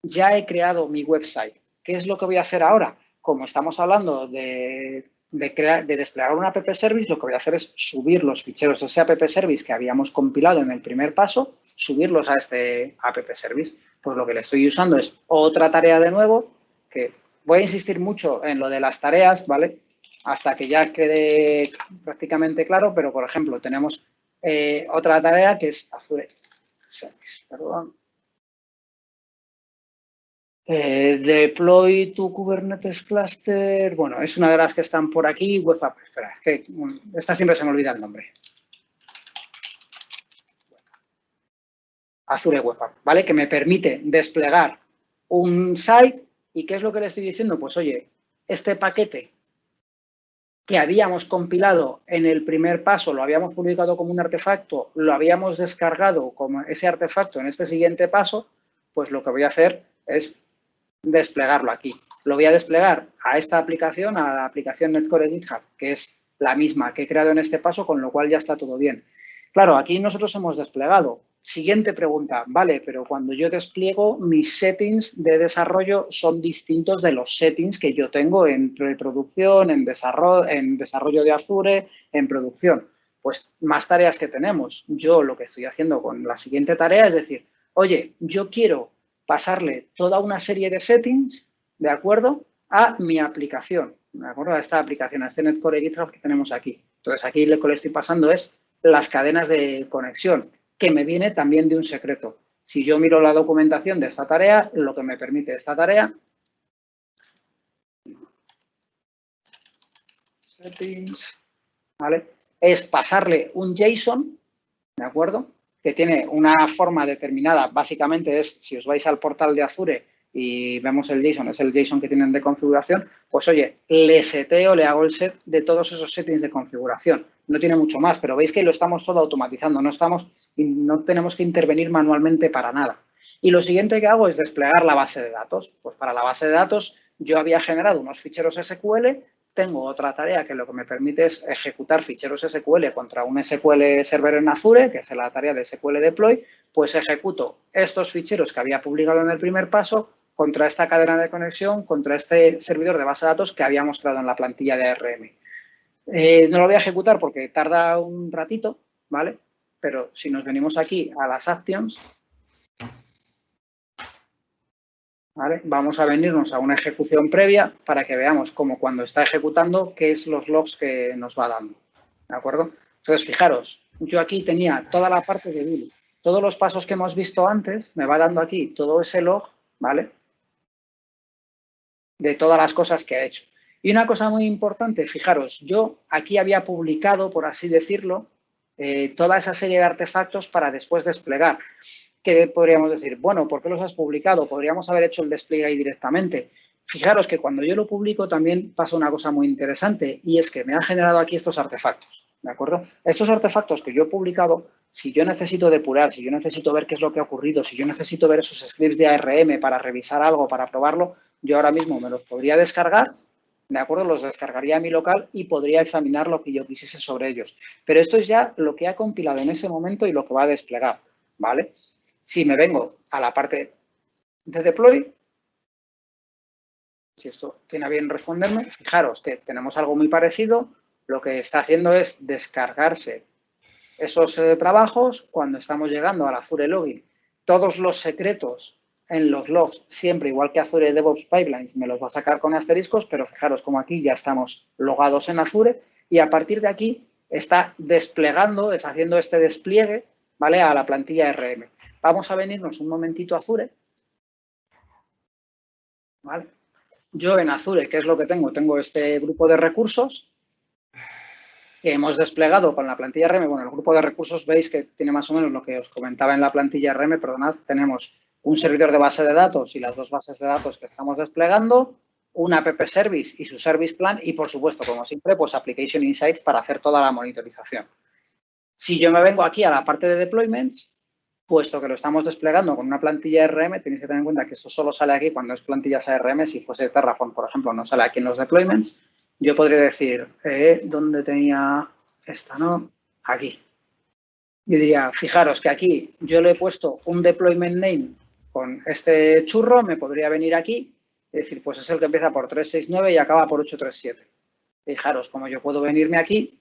ya he creado mi website. ¿Qué es lo que voy a hacer ahora? Como estamos hablando de, de, crear, de desplegar un app service, lo que voy a hacer es subir los ficheros de ese app service que habíamos compilado en el primer paso, subirlos a este app service. Pues lo que le estoy usando es otra tarea de nuevo, que voy a insistir mucho en lo de las tareas, ¿vale? Hasta que ya quede prácticamente claro, pero por ejemplo, tenemos eh, otra tarea que es Azure Service, perdón. Eh, deploy to Kubernetes cluster, bueno, es una de las que están por aquí, web app, espera, es que esta siempre se me olvida el nombre. Azure Web App, ¿vale? Que me permite desplegar un site y ¿qué es lo que le estoy diciendo? Pues oye, este paquete que habíamos compilado en el primer paso, lo habíamos publicado como un artefacto, lo habíamos descargado como ese artefacto en este siguiente paso, pues lo que voy a hacer es desplegarlo aquí. Lo voy a desplegar a esta aplicación, a la aplicación Netcore GitHub, que es la misma que he creado en este paso, con lo cual ya está todo bien. Claro, aquí nosotros hemos desplegado. Siguiente pregunta, vale, pero cuando yo despliego, mis settings de desarrollo son distintos de los settings que yo tengo en preproducción, en desarrollo, en desarrollo de Azure, en producción. Pues más tareas que tenemos. Yo lo que estoy haciendo con la siguiente tarea es decir, oye, yo quiero pasarle toda una serie de settings, ¿de acuerdo? A mi aplicación, ¿de acuerdo? A esta aplicación, a este Netcore GitHub que tenemos aquí. Entonces, aquí lo que le estoy pasando es las cadenas de conexión, que me viene también de un secreto. Si yo miro la documentación de esta tarea, lo que me permite esta tarea settings, ¿vale? Es pasarle un JSON, ¿de acuerdo? Que tiene una forma determinada, básicamente es, si os vais al portal de Azure y vemos el JSON, es el JSON que tienen de configuración, pues oye, le seteo, le hago el set de todos esos settings de configuración. No tiene mucho más, pero veis que lo estamos todo automatizando, no, estamos, no tenemos que intervenir manualmente para nada. Y lo siguiente que hago es desplegar la base de datos. Pues para la base de datos yo había generado unos ficheros SQL tengo otra tarea que lo que me permite es ejecutar ficheros SQL contra un SQL Server en Azure, que es la tarea de SQL Deploy, pues ejecuto estos ficheros que había publicado en el primer paso contra esta cadena de conexión, contra este servidor de base de datos que había mostrado en la plantilla de ARM. Eh, no lo voy a ejecutar porque tarda un ratito, ¿vale? Pero si nos venimos aquí a las actions, Vamos a venirnos a una ejecución previa para que veamos cómo cuando está ejecutando, qué es los logs que nos va dando. ¿De acuerdo? Entonces, fijaros, yo aquí tenía toda la parte de build. Todos los pasos que hemos visto antes, me va dando aquí todo ese log, ¿vale? De todas las cosas que ha hecho. Y una cosa muy importante, fijaros, yo aquí había publicado, por así decirlo, eh, toda esa serie de artefactos para después desplegar que podríamos decir, bueno, ¿por qué los has publicado? Podríamos haber hecho el despliegue ahí directamente. Fijaros que cuando yo lo publico también pasa una cosa muy interesante y es que me han generado aquí estos artefactos, ¿de acuerdo? Estos artefactos que yo he publicado, si yo necesito depurar, si yo necesito ver qué es lo que ha ocurrido, si yo necesito ver esos scripts de ARM para revisar algo, para probarlo, yo ahora mismo me los podría descargar, ¿de acuerdo? Los descargaría a mi local y podría examinar lo que yo quisiese sobre ellos. Pero esto es ya lo que ha compilado en ese momento y lo que va a desplegar, ¿vale? Si me vengo a la parte de deploy, si esto tiene bien responderme, fijaros que tenemos algo muy parecido. Lo que está haciendo es descargarse esos eh, trabajos cuando estamos llegando al Azure Login. Todos los secretos en los logs, siempre igual que Azure DevOps Pipelines, me los va a sacar con asteriscos, pero fijaros como aquí ya estamos logados en Azure y a partir de aquí está desplegando, está haciendo este despliegue ¿vale? a la plantilla RM. Vamos a venirnos un momentito a Azure. Yo en Azure, ¿qué es lo que tengo? Tengo este grupo de recursos que hemos desplegado con la plantilla RM. Bueno, el grupo de recursos veis que tiene más o menos lo que os comentaba en la plantilla RM, perdonad, tenemos un servidor de base de datos y las dos bases de datos que estamos desplegando, un app service y su service plan y, por supuesto, como siempre, pues application insights para hacer toda la monitorización. Si yo me vengo aquí a la parte de deployments, puesto que lo estamos desplegando con una plantilla RM, tenéis que tener en cuenta que esto solo sale aquí cuando es plantillas ARM. Si fuese Terraform, por ejemplo, no sale aquí en los deployments. Yo podría decir, eh, ¿dónde tenía esta? No, aquí. Yo diría, fijaros que aquí yo le he puesto un deployment name con este churro, me podría venir aquí y decir, pues es el que empieza por 369 y acaba por 837. Fijaros, como yo puedo venirme aquí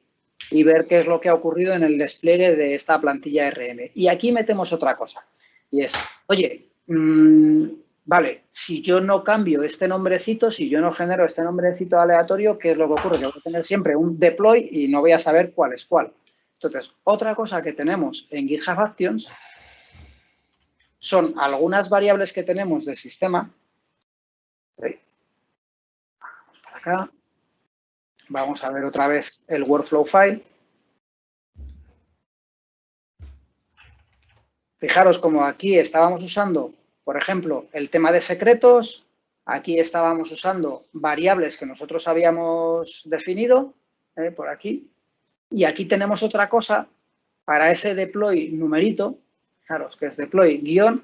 y ver qué es lo que ha ocurrido en el despliegue de esta plantilla RL. Y aquí metemos otra cosa, y es, oye, mm, vale, si yo no cambio este nombrecito, si yo no genero este nombrecito aleatorio, ¿qué es lo que ocurre? Que voy a tener siempre un deploy y no voy a saber cuál es cuál. Entonces, otra cosa que tenemos en GitHub Actions son algunas variables que tenemos del sistema. Vamos para acá. Vamos a ver otra vez el workflow file. Fijaros como aquí estábamos usando, por ejemplo, el tema de secretos. Aquí estábamos usando variables que nosotros habíamos definido, eh, por aquí. Y aquí tenemos otra cosa para ese deploy numerito, fijaros que es deploy guion.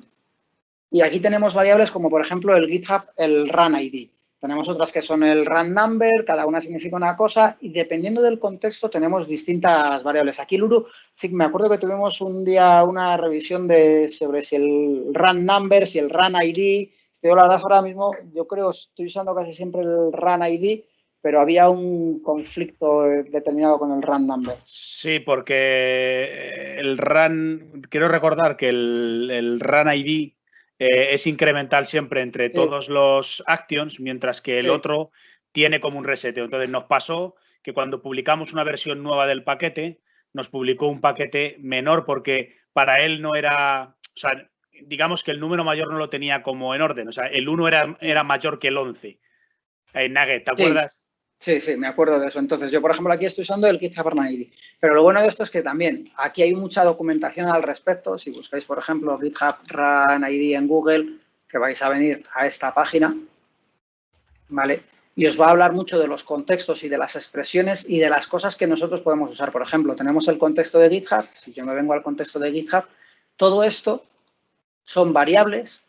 Y aquí tenemos variables como, por ejemplo, el GitHub, el run ID. Tenemos otras que son el run number, cada una significa una cosa y dependiendo del contexto tenemos distintas variables. Aquí, Luru, sí me acuerdo que tuvimos un día una revisión de sobre si el run number, si el run ID. Estoy la verdad ahora mismo, yo creo, estoy usando casi siempre el run ID, pero había un conflicto determinado con el run number. Sí, porque el run, quiero recordar que el, el ID eh, es incremental siempre entre todos los actions, mientras que el otro tiene como un reseteo. Entonces nos pasó que cuando publicamos una versión nueva del paquete, nos publicó un paquete menor porque para él no era, o sea, digamos que el número mayor no lo tenía como en orden, o sea, el 1 era, era mayor que el 11. En Nugget, ¿te acuerdas? Sí, sí, me acuerdo de eso. Entonces, yo, por ejemplo, aquí estoy usando el GitHub ID. Pero lo bueno de esto es que también aquí hay mucha documentación al respecto. Si buscáis, por ejemplo, GitHub Run ID en Google, que vais a venir a esta página, ¿vale? Y os va a hablar mucho de los contextos y de las expresiones y de las cosas que nosotros podemos usar. Por ejemplo, tenemos el contexto de GitHub. Si yo me vengo al contexto de GitHub, todo esto son variables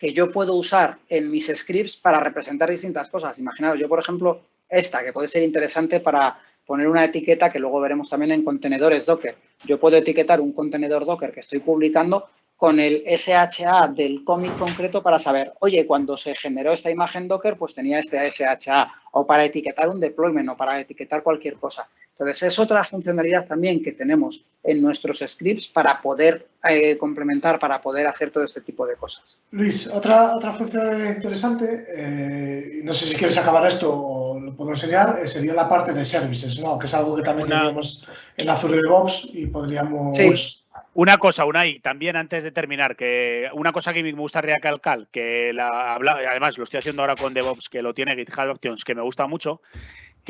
que yo puedo usar en mis scripts para representar distintas cosas. Imaginaos, yo, por ejemplo, esta, que puede ser interesante para poner una etiqueta que luego veremos también en contenedores Docker. Yo puedo etiquetar un contenedor Docker que estoy publicando con el SHA del cómic concreto para saber, oye, cuando se generó esta imagen Docker, pues tenía este SHA, o para etiquetar un deployment, o para etiquetar cualquier cosa. Entonces, es otra funcionalidad también que tenemos en nuestros scripts para poder eh, complementar, para poder hacer todo este tipo de cosas. Luis, otra, otra funcionalidad interesante, eh, no sé si quieres acabar esto o lo puedo enseñar, eh, sería la parte de services, ¿no? que es algo que también tenemos en Azure DevOps y podríamos... Sí. Una cosa, una y también antes de terminar, que una cosa que me gusta recalcar, que la, además lo estoy haciendo ahora con DevOps, que lo tiene GitHub Actions, que me gusta mucho,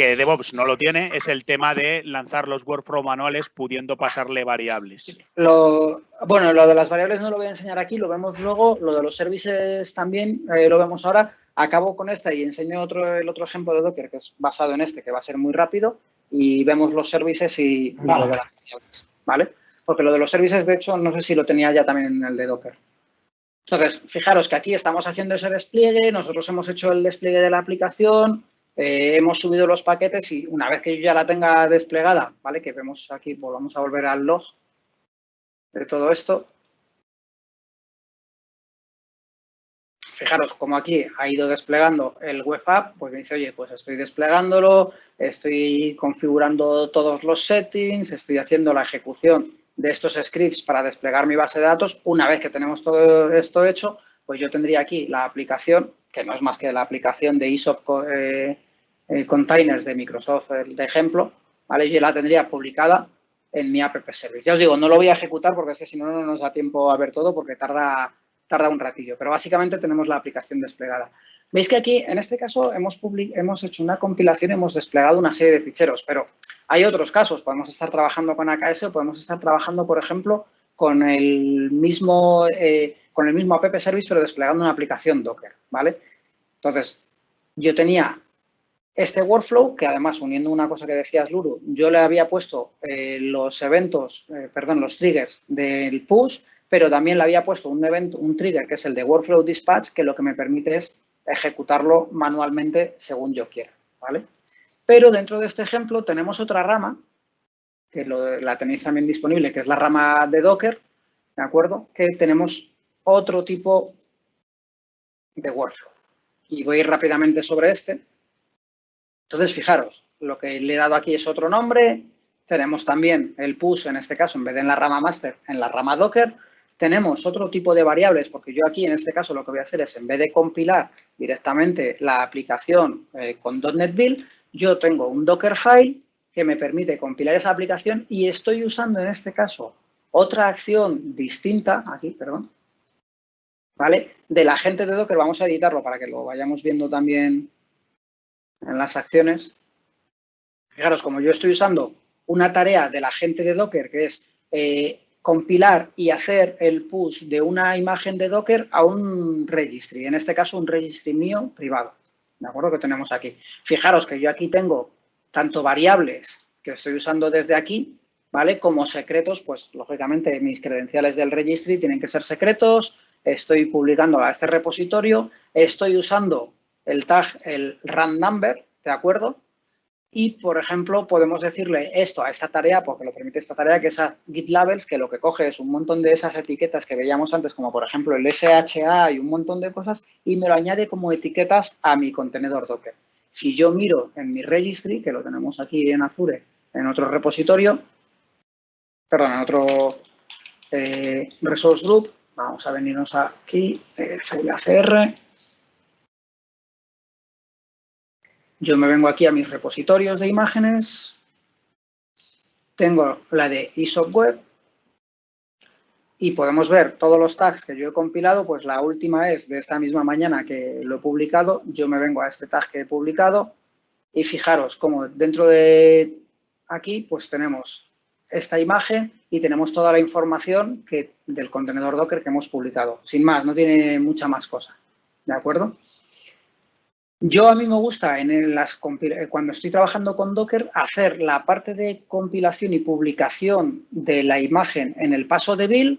que DevOps no lo tiene, es el tema de lanzar los workflow manuales pudiendo pasarle variables. Lo, bueno, lo de las variables no lo voy a enseñar aquí, lo vemos luego. Lo de los services también eh, lo vemos ahora. Acabo con esta y enseño otro, el otro ejemplo de Docker que es basado en este, que va a ser muy rápido. Y vemos los services y, lo de las variables. ¿Vale? Porque lo de los services, de hecho, no sé si lo tenía ya también en el de Docker. Entonces, fijaros que aquí estamos haciendo ese despliegue, nosotros hemos hecho el despliegue de la aplicación, eh, hemos subido los paquetes y una vez que yo ya la tenga desplegada, ¿vale? Que vemos aquí, volvamos a volver al log de todo esto. Fijaros como aquí ha ido desplegando el web app, pues me dice, oye, pues estoy desplegándolo, estoy configurando todos los settings, estoy haciendo la ejecución de estos scripts para desplegar mi base de datos. Una vez que tenemos todo esto hecho, pues yo tendría aquí la aplicación, que no es más que la aplicación de ISOP eh, eh, Containers de Microsoft, de ejemplo, ¿vale? Yo la tendría publicada en mi app service. Ya os digo, no lo voy a ejecutar porque es que si no, no nos da tiempo a ver todo porque tarda, tarda un ratillo. Pero básicamente tenemos la aplicación desplegada. Veis que aquí, en este caso, hemos, hemos hecho una compilación, hemos desplegado una serie de ficheros, pero hay otros casos. Podemos estar trabajando con AKS o podemos estar trabajando, por ejemplo, con el mismo, eh, con el mismo app service, pero desplegando una aplicación Docker, ¿vale? Entonces, yo tenía este workflow, que además, uniendo una cosa que decías, Luru, yo le había puesto eh, los eventos, eh, perdón, los triggers del push, pero también le había puesto un evento, un trigger que es el de workflow dispatch, que lo que me permite es ejecutarlo manualmente según yo quiera, ¿vale? Pero dentro de este ejemplo tenemos otra rama que la tenéis también disponible, que es la rama de Docker, ¿de acuerdo? Que tenemos otro tipo de workflow. Y voy a ir rápidamente sobre este. Entonces, fijaros, lo que le he dado aquí es otro nombre. Tenemos también el push, en este caso, en vez de en la rama master, en la rama Docker. Tenemos otro tipo de variables, porque yo aquí, en este caso, lo que voy a hacer es, en vez de compilar directamente la aplicación eh, con .NET Build, yo tengo un Dockerfile que me permite compilar esa aplicación y estoy usando en este caso otra acción distinta, aquí, perdón, ¿vale? Del agente de Docker, vamos a editarlo para que lo vayamos viendo también en las acciones, fijaros, como yo estoy usando una tarea de la gente de Docker, que es eh, compilar y hacer el push de una imagen de Docker a un registry, en este caso un registry mío privado, ¿de acuerdo? Que tenemos aquí. Fijaros que yo aquí tengo tanto variables que estoy usando desde aquí, ¿vale? Como secretos, pues lógicamente mis credenciales del registry tienen que ser secretos, estoy publicando a este repositorio, estoy usando el tag, el run number, ¿de acuerdo? Y, por ejemplo, podemos decirle esto a esta tarea, porque lo permite esta tarea, que es a git labels, que lo que coge es un montón de esas etiquetas que veíamos antes, como por ejemplo el SHA y un montón de cosas, y me lo añade como etiquetas a mi contenedor Docker. Si yo miro en mi registry, que lo tenemos aquí en Azure, en otro repositorio, perdón, en otro eh, resource group, vamos a venirnos aquí, eh, CR, Yo me vengo aquí a mis repositorios de imágenes, tengo la de ISOP Web. Y podemos ver todos los tags que yo he compilado, pues la última es de esta misma mañana que lo he publicado, yo me vengo a este tag que he publicado. Y fijaros como dentro de aquí pues tenemos esta imagen y tenemos toda la información que, del contenedor Docker que hemos publicado. Sin más, no tiene mucha más cosa, ¿de acuerdo? Yo a mí me gusta eh, cuando estoy trabajando con Docker hacer la parte de compilación y publicación de la imagen en el paso de build.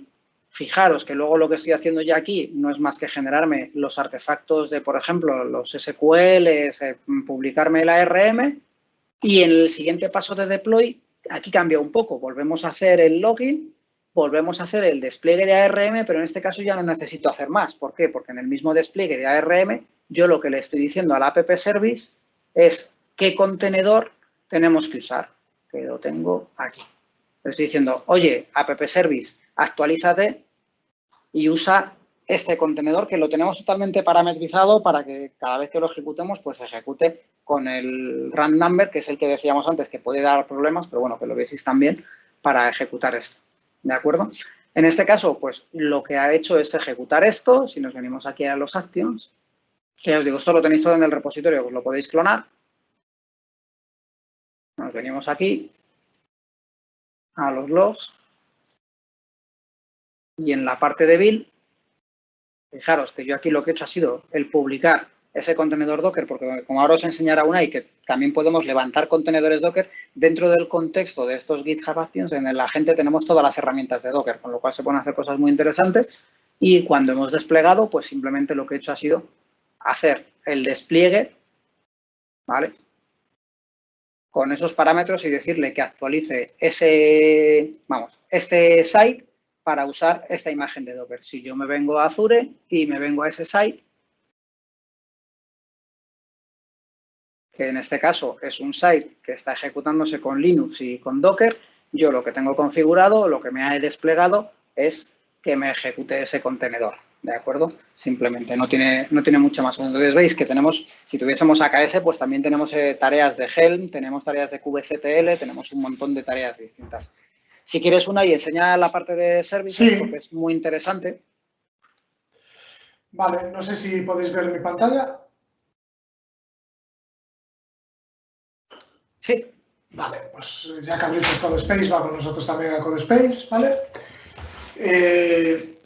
Fijaros que luego lo que estoy haciendo ya aquí no es más que generarme los artefactos de, por ejemplo, los SQLs, eh, publicarme el ARM y en el siguiente paso de deploy aquí cambia un poco. Volvemos a hacer el login, volvemos a hacer el despliegue de ARM, pero en este caso ya no necesito hacer más. ¿Por qué? Porque en el mismo despliegue de ARM yo lo que le estoy diciendo al app service es qué contenedor tenemos que usar, que lo tengo aquí. Le estoy diciendo, oye, app service, actualízate y usa este contenedor que lo tenemos totalmente parametrizado para que cada vez que lo ejecutemos, pues ejecute con el run number, que es el que decíamos antes que puede dar problemas, pero bueno, que lo veáis también para ejecutar esto. ¿De acuerdo? En este caso, pues lo que ha hecho es ejecutar esto. Si nos venimos aquí a los actions, que os digo, esto lo tenéis todo en el repositorio, os lo podéis clonar. Nos venimos aquí a los logs y en la parte de build, fijaros que yo aquí lo que he hecho ha sido el publicar ese contenedor Docker, porque como ahora os enseñará una y que también podemos levantar contenedores Docker, dentro del contexto de estos GitHub Actions, en la gente tenemos todas las herramientas de Docker, con lo cual se pueden hacer cosas muy interesantes y cuando hemos desplegado, pues simplemente lo que he hecho ha sido hacer el despliegue, ¿vale? Con esos parámetros y decirle que actualice ese, vamos, este site para usar esta imagen de Docker. Si yo me vengo a Azure y me vengo a site, que en este caso es un site que está ejecutándose con Linux y con Docker, yo lo que tengo configurado, lo que me ha desplegado es que me ejecute ese contenedor. ¿de acuerdo? Simplemente, no tiene, no tiene mucho más. Entonces veis que tenemos, si tuviésemos AKS, pues también tenemos eh, tareas de Helm, tenemos tareas de kubectl, tenemos un montón de tareas distintas. Si quieres una y enseña la parte de servicios, porque es muy interesante. Vale, no sé si podéis ver mi pantalla. Sí. Vale, pues ya que abriste CodeSpace, va con nosotros también a CodeSpace, ¿vale? Eh,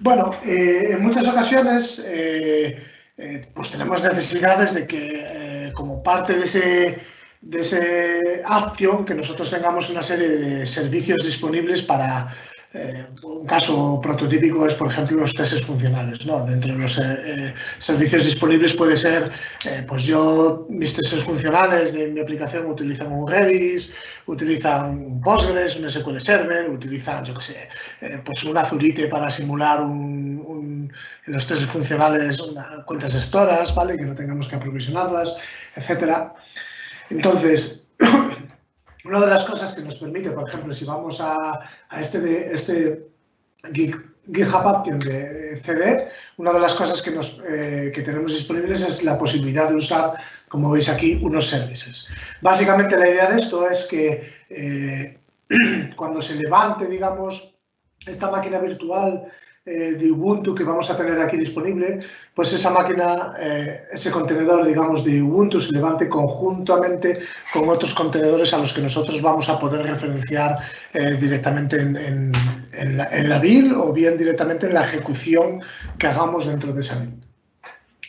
bueno, eh, en muchas ocasiones eh, eh, pues tenemos necesidades de que como parte de ese, de ese action que nosotros tengamos una serie de servicios disponibles para eh, un caso prototípico es, por ejemplo, los testes funcionales. ¿no? Dentro de los eh, eh, servicios disponibles puede ser, pues yo, mis testes funcionales de mi aplicación utilizan un Redis, utilizan un Postgres, un SQL Server, utilizan, yo qué sé, pues un Azurite para simular un, los testes funcionales cuentas gestoras, ¿vale? Que no tengamos que aprovisionarlas, etcétera. Entonces, una de las cosas que nos permite, por ejemplo, si vamos a, este, de, este GitHub Action de CD, una de las cosas que, nos, eh, que tenemos disponibles es la posibilidad de usar, como veis aquí, unos services. Básicamente la idea de esto es que eh, cuando se levante, digamos, esta máquina virtual eh, de Ubuntu que vamos a tener aquí disponible, pues esa máquina, eh, ese contenedor, digamos, de Ubuntu se levante conjuntamente con otros contenedores a los que nosotros vamos a poder referenciar eh, directamente en, la, en, build o bien directamente en la ejecución que hagamos dentro de esa build.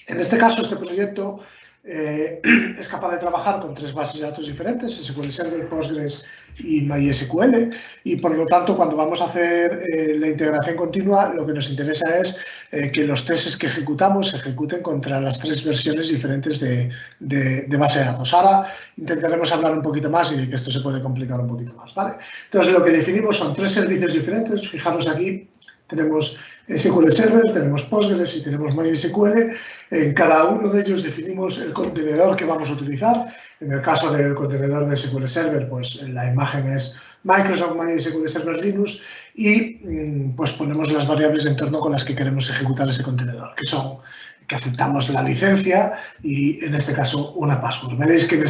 En este caso, este proyecto es capaz de trabajar con tres bases de datos diferentes, SQL Server, Postgres y MySQL, y por lo tanto cuando vamos a hacer eh, la integración continua lo que nos interesa es eh, que los tests que ejecutamos se ejecuten contra las tres versiones diferentes de, de, base de datos. Ahora intentaremos hablar un poquito más y de que esto se puede complicar un poquito más. ¿vale? Entonces lo que definimos son tres servicios diferentes, fijaros aquí tenemos SQL Server, tenemos Postgres y tenemos MySQL. En cada uno de ellos definimos el contenedor que vamos a utilizar. En el caso del contenedor de SQL Server, pues la imagen es Microsoft MySQL Server Linux y mm, pues ponemos las variables de entorno con las que queremos ejecutar ese contenedor, que son que aceptamos la licencia y en este caso una password. Veréis que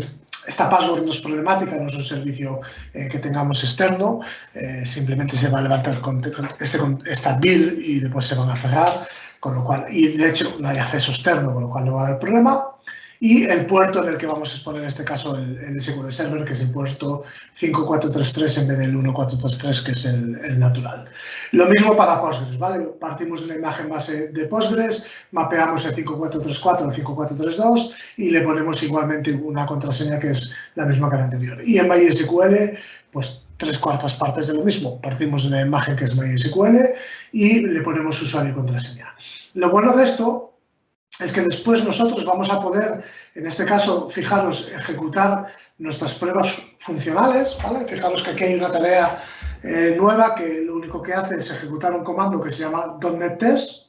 esta password no es problemática, no es un servicio eh, que tengamos externo, eh, simplemente se va a levantar con, este, esta build y después se van a cerrar, con lo cual, y de hecho no hay acceso externo, con lo cual no va a haber problema y el puerto en el que vamos a exponer en este caso el, SQL Server, que es el puerto 5433 en vez del 1433, que es el, natural. Lo mismo para Postgres, ¿vale? Partimos de una imagen base de Postgres, mapeamos el 5434 al 5432 y le ponemos igualmente una contraseña que es la misma que la anterior. Y en MySQL, pues tres cuartas partes de lo mismo. Partimos de una imagen que es MySQL y le ponemos usuario y contraseña. Lo bueno de esto es que después nosotros vamos a poder, en este caso, fijaros, ejecutar nuestras pruebas funcionales, ¿vale? Fijaros que aquí hay una tarea eh, nueva que lo único que hace es ejecutar un comando que se llama .NET Test,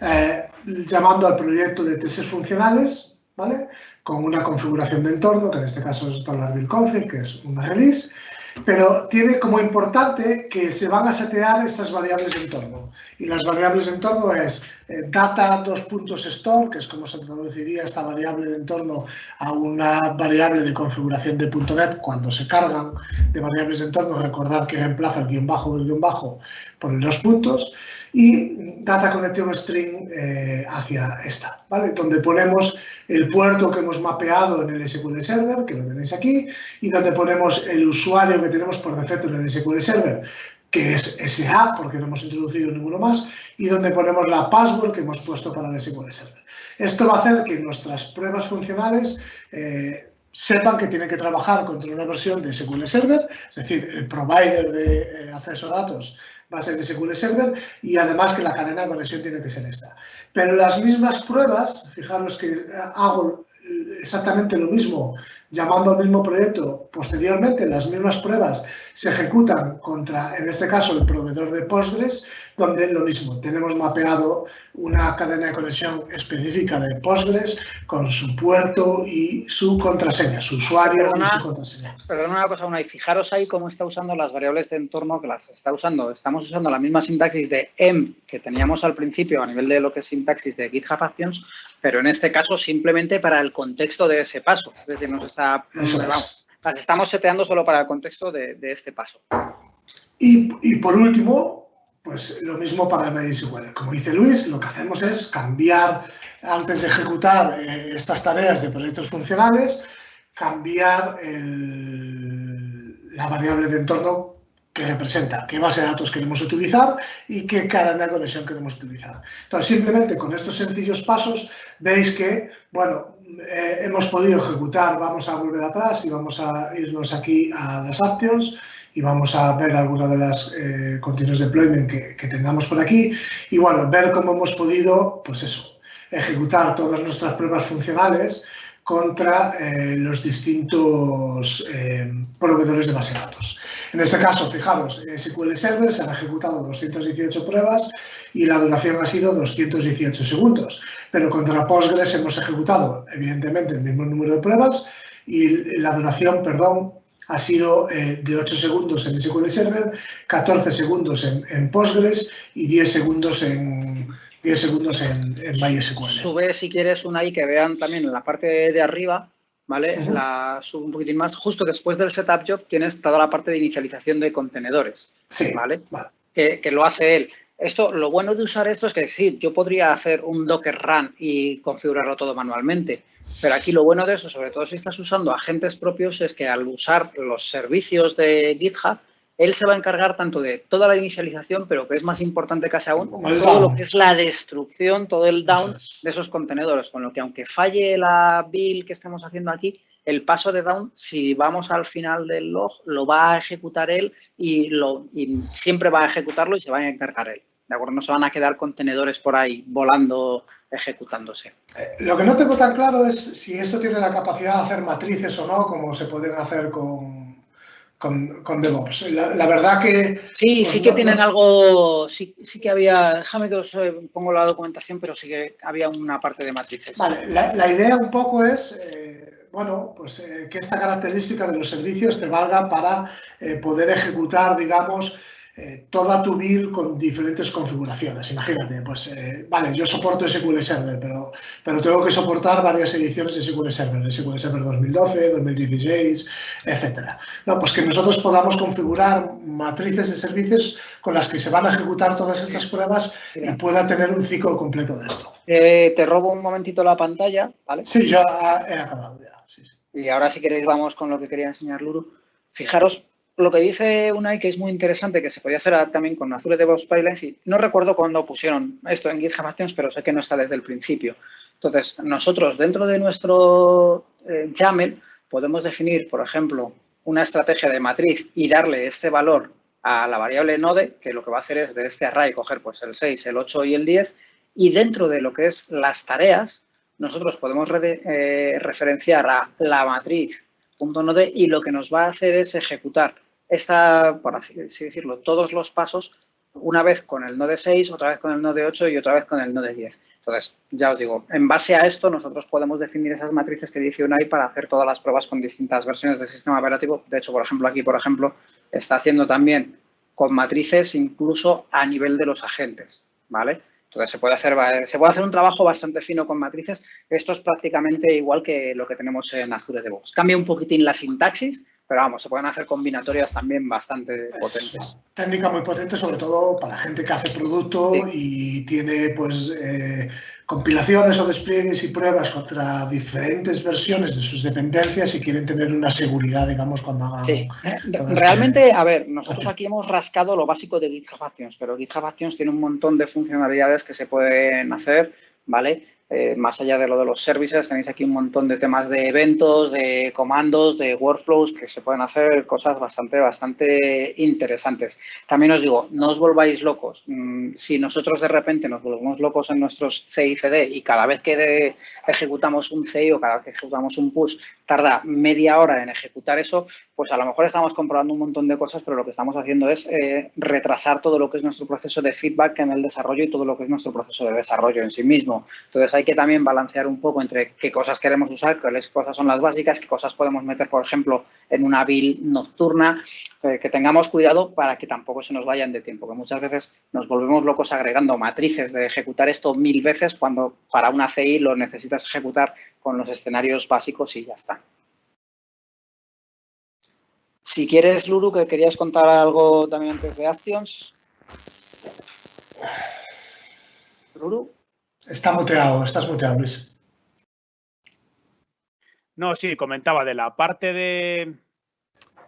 eh, llamando al proyecto de testes funcionales, ¿vale? Con una configuración de entorno, que en este caso es $buildconfig, que es una release, pero tiene como importante que se van a setear estas variables de entorno. Y las variables de entorno es eh, data dos puntos store, que es como se traduciría esta variable de entorno a una variable de configuración de .NET cuando se cargan de variables de entorno, recordar que reemplaza el guion bajo el guion bajo por los puntos y data connection string eh, hacia esta, ¿vale? Donde ponemos el puerto que hemos mapeado en el SQL Server, que lo tenéis aquí, y donde ponemos el usuario que tenemos por defecto en el SQL Server, que es SH, porque no hemos introducido ninguno más, y donde ponemos la password que hemos puesto para el SQL Server. Esto va a hacer que nuestras pruebas funcionales eh, sepan que tienen que trabajar contra una versión de SQL Server, es decir, el provider de eh, acceso a datos va a ser de SQL Server y además que la cadena de conexión tiene que ser esta. Pero las mismas pruebas, fijaros que hago exactamente lo mismo llamando al mismo proyecto, posteriormente las mismas pruebas se ejecutan contra, en este caso, el proveedor de Postgres, donde lo mismo, tenemos mapeado una cadena de conexión específica de Postgres con su puerto y su contraseña, su usuario y su contraseña. Perdón una cosa, una, y fijaros ahí cómo está usando las variables de entorno que las está usando. Estamos usando la misma sintaxis de env que teníamos al principio a nivel de lo que es sintaxis de GitHub Actions, pero en este caso simplemente para el contexto de ese paso. Es decir, nos las estamos seteando solo para el contexto de, este paso. Y, por último, pues lo mismo para MySQL. Como dice Luis, lo que hacemos es cambiar, antes de ejecutar eh, estas tareas de proyectos funcionales, cambiar la variable de entorno que representa qué base de datos queremos utilizar y qué cadena de conexión queremos utilizar. Entonces, simplemente con estos sencillos pasos, veis que, bueno, eh, hemos podido ejecutar, vamos a volver atrás y vamos a irnos aquí a las actions y vamos a ver alguna de las eh, continuous deployment que, que, tengamos por aquí y bueno, ver cómo hemos podido, pues eso, ejecutar todas nuestras pruebas funcionales contra eh, los distintos eh, proveedores de base de datos. En este caso, fijaros, SQL Server se han ejecutado 218 pruebas y la duración ha sido 218 segundos. Pero contra Postgres hemos ejecutado, evidentemente, el mismo número de pruebas y la duración, perdón, ha sido eh, de 8 segundos en SQL Server, 14 segundos en, en Postgres y 10 segundos en, 10 segundos en, en MySQL. Sube, si quieres, una ahí que vean también en la parte de arriba, ¿vale? La subo un poquitín más. Justo después del setup job tienes toda la parte de inicialización de contenedores, sí, ¿vale? Que, lo hace él. Esto, lo bueno de usar esto es que sí, yo podría hacer un Docker run y configurarlo todo manualmente, pero aquí lo bueno de eso, sobre todo si estás usando agentes propios, es que al usar los servicios de GitHub, él se va a encargar tanto de toda la inicialización, pero que es más importante casi aún, todo lo que es la destrucción, todo el down de esos contenedores. Con lo que aunque falle la build que estemos haciendo aquí, el paso de down, si vamos al final del log, lo va a ejecutar él y, lo, y siempre va a ejecutarlo y se va a encargar él. ¿De acuerdo? No se van a quedar contenedores por ahí volando, ejecutándose. Eh, lo que no tengo tan claro es si esto tiene la capacidad de hacer matrices o no, como se pueden hacer con, con, DevOps. La, verdad que... Sí, pues sí que tienen algo, sí, sí que había, déjame que os eh, pongo la documentación, pero sí que había una parte de matrices. Vale, la, idea un poco es... Eh, bueno, pues que esta característica de los servicios te valga para poder ejecutar, digamos, eh, toda tu build con diferentes configuraciones. Imagínate, pues, eh, vale, yo soporto SQL Server, pero, pero tengo que soportar varias ediciones de SQL Server, SQL Server 2012, 2016, etcétera. No, pues que nosotros podamos configurar matrices de servicios con las que se van a ejecutar todas estas pruebas y pueda tener un ciclo completo de esto. Eh, te robo un momentito la pantalla, ¿vale? Sí, ya he acabado ya. Y ahora si queréis vamos con lo que quería enseñar Luru. Fijaros, lo que dice Unai, que es muy interesante, que se podía hacer también con Azure DevOps Pipelines, y no recuerdo cuándo pusieron esto en GitHub Actions, pero sé que no está desde el principio. Entonces, nosotros dentro de nuestro eh, YAML podemos definir, por ejemplo, una estrategia de matriz y darle este valor a la variable node, que lo que va a hacer es de este array coger pues, el 6, el 8 y el 10, y dentro de lo que es las tareas, nosotros podemos eh, referenciar a la matriz .node y lo que nos va a hacer es ejecutar esta, por así decirlo, todos los pasos una vez con el node 6, otra vez con el node 8 y otra vez con el node 10. Entonces, ya os digo, en base a esto nosotros podemos definir esas matrices que dice UNAI para hacer todas las pruebas con distintas versiones del sistema operativo. De hecho, por ejemplo, aquí, por ejemplo, está haciendo también con matrices incluso a nivel de los agentes, ¿vale? Entonces, se puede, hacer, se puede hacer un trabajo bastante fino con matrices. Esto es prácticamente igual que lo que tenemos en Azure DevOps. Cambia un poquitín la sintaxis, pero vamos, se pueden hacer combinatorias también bastante potentes. Técnica muy potente, sobre todo para gente que hace producto y tiene pues eh, compilaciones o despliegues y pruebas contra diferentes versiones de sus dependencias y quieren tener una seguridad, digamos, cuando hagan... Sí. Realmente, a ver, nosotros aquí hemos rascado lo básico de GitHub Actions, pero GitHub Actions tiene un montón de funcionalidades que se pueden hacer, ¿vale? Eh, más allá de lo de los services, tenéis aquí un montón de temas de eventos, de comandos, de workflows, que se pueden hacer cosas bastante, bastante interesantes. También os digo, no os volváis locos. Mm, si nosotros de repente nos volvemos locos en nuestros CICD y cada vez que ejecutamos un CI o cada vez que ejecutamos un push tarda media hora en ejecutar eso, pues a lo mejor estamos comprobando un montón de cosas, pero lo que estamos haciendo es eh, retrasar todo lo que es nuestro proceso de feedback en el desarrollo y todo lo que es nuestro proceso de desarrollo en sí mismo. Entonces hay que también balancear un poco entre qué cosas queremos usar, cuáles cosas son las básicas, qué cosas podemos meter, por ejemplo, en una build nocturna, eh, que tengamos cuidado para que tampoco se nos vayan de tiempo, que muchas veces nos volvemos locos agregando matrices de ejecutar esto mil veces cuando para una CI lo necesitas ejecutar con los escenarios básicos y ya está. Si quieres, Luru, que querías contar algo también antes de Actions. Luru. Está muteado, estás muteado, Luis. No, sí, comentaba de la parte de,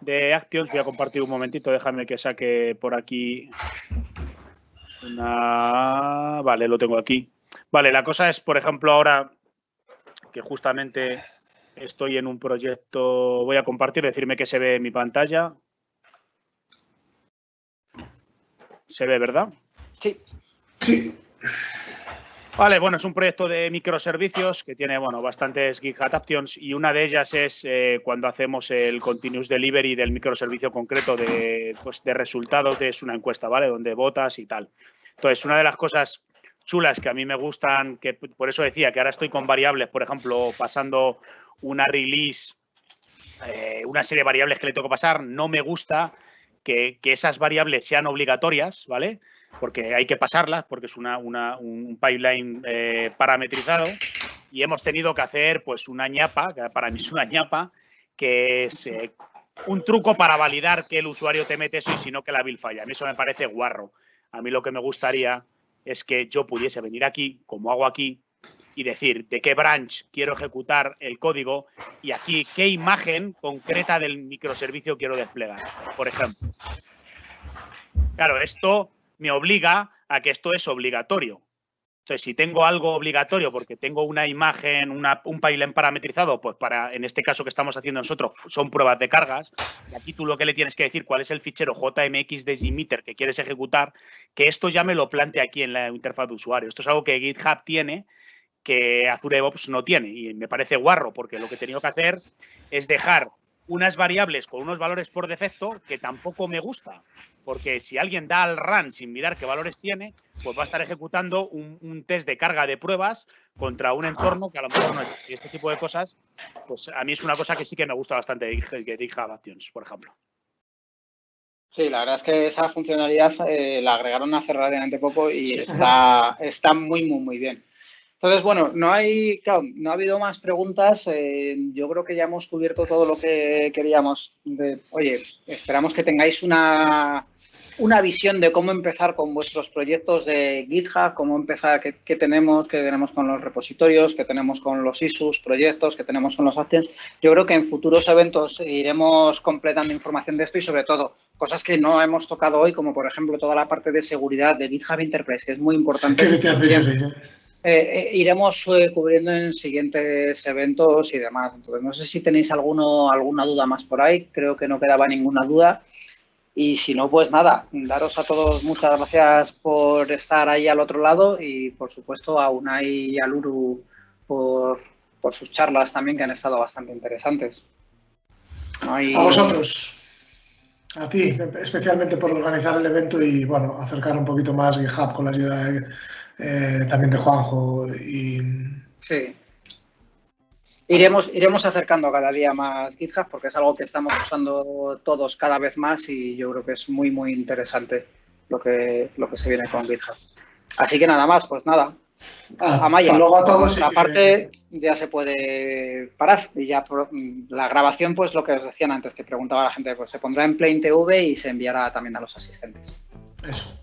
de Actions. Voy a compartir un momentito, déjame que saque por aquí una... Vale, lo tengo aquí. Vale, la cosa es, por ejemplo, ahora que justamente estoy en un proyecto, voy a compartir, decirme que se ve en mi pantalla. ¿Se ve, verdad? Sí. Sí. Vale, bueno, es un proyecto de microservicios que tiene, bueno, bastantes GitHub Actions y una de ellas es eh, cuando hacemos el continuous delivery del microservicio concreto de, pues, de resultados de una encuesta, ¿vale? Donde votas y tal. Entonces, una de las cosas chulas que a mí me gustan, que por eso decía que ahora estoy con variables, por ejemplo, pasando una release, eh, una serie de variables que le tengo que pasar, no me gusta que, esas variables sean obligatorias, ¿vale? Porque hay que pasarlas, porque es una, un pipeline eh, parametrizado y hemos tenido que hacer pues una ñapa, que para mí es una ñapa, que es eh, un truco para validar que el usuario te mete eso y si no que la build falla. A mí eso me parece guarro. A mí lo que me gustaría es que yo pudiese venir aquí, como hago aquí, y decir de qué branch quiero ejecutar el código y aquí qué imagen concreta del microservicio quiero desplegar, por ejemplo. Claro, esto me obliga a que esto es obligatorio. Entonces, si tengo algo obligatorio porque tengo una imagen, un pipeline parametrizado, pues para, en este caso que estamos haciendo nosotros, son pruebas de cargas. Y aquí tú lo que le tienes que decir cuál es el fichero JMX de Gmeter que quieres ejecutar, que esto ya me lo plantea aquí en la interfaz de usuario. Esto es algo que GitHub tiene que Azure DevOps no tiene. Y me parece guarro porque lo que he tenido que hacer es dejar unas variables con unos valores por defecto que tampoco me gusta porque si alguien da al run sin mirar qué valores tiene, pues va a estar ejecutando un, test de carga de pruebas contra un entorno que a lo mejor no es. Y este tipo de cosas, pues a mí es una cosa que sí que me gusta bastante de GitHub Actions, por ejemplo. Sí, la verdad es que esa funcionalidad eh, la agregaron hace relativamente poco y está, está muy, muy, muy bien. Entonces, bueno, no hay, no ha habido más preguntas. Eh, yo creo que ya hemos cubierto todo lo que queríamos. oye, esperamos que tengáis una, una visión de cómo empezar con vuestros proyectos de GitHub, cómo empezar, qué, tenemos, qué tenemos con los repositorios, qué tenemos con los issues, proyectos, qué tenemos con los actions. Yo creo que en futuros eventos iremos completando información de esto y sobre todo cosas que no hemos tocado hoy, como por ejemplo toda la parte de seguridad de GitHub Enterprise, que es muy importante. Eh, eh, iremos eh, cubriendo en siguientes eventos y demás. Entonces, no sé si tenéis alguno, alguna duda más por ahí. Creo que no quedaba ninguna duda. Y si no, pues nada, daros a todos muchas gracias por estar ahí al otro lado y por supuesto a Unai y a Luru por, sus charlas también que han estado bastante interesantes. A vosotros. A ti, especialmente por organizar el evento y bueno, acercar un poquito más GitHub con la ayuda eh, también de Juanjo y. Sí. Iremos, iremos acercando cada día más GitHub porque es algo que estamos usando todos cada vez más y yo creo que es muy, muy interesante lo que, lo que se viene con GitHub. Así que nada más, pues nada. Ah, Amaya, luego a todos la parte ya se puede parar y ya la grabación, pues lo que os decían antes, que preguntaba la gente, pues se pondrá en Plain TV y se enviará también a los asistentes. Eso.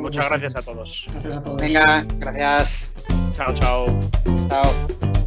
muchas gracias a todos. Gracias a todos. Venga, gracias. Chao, chao. Chao.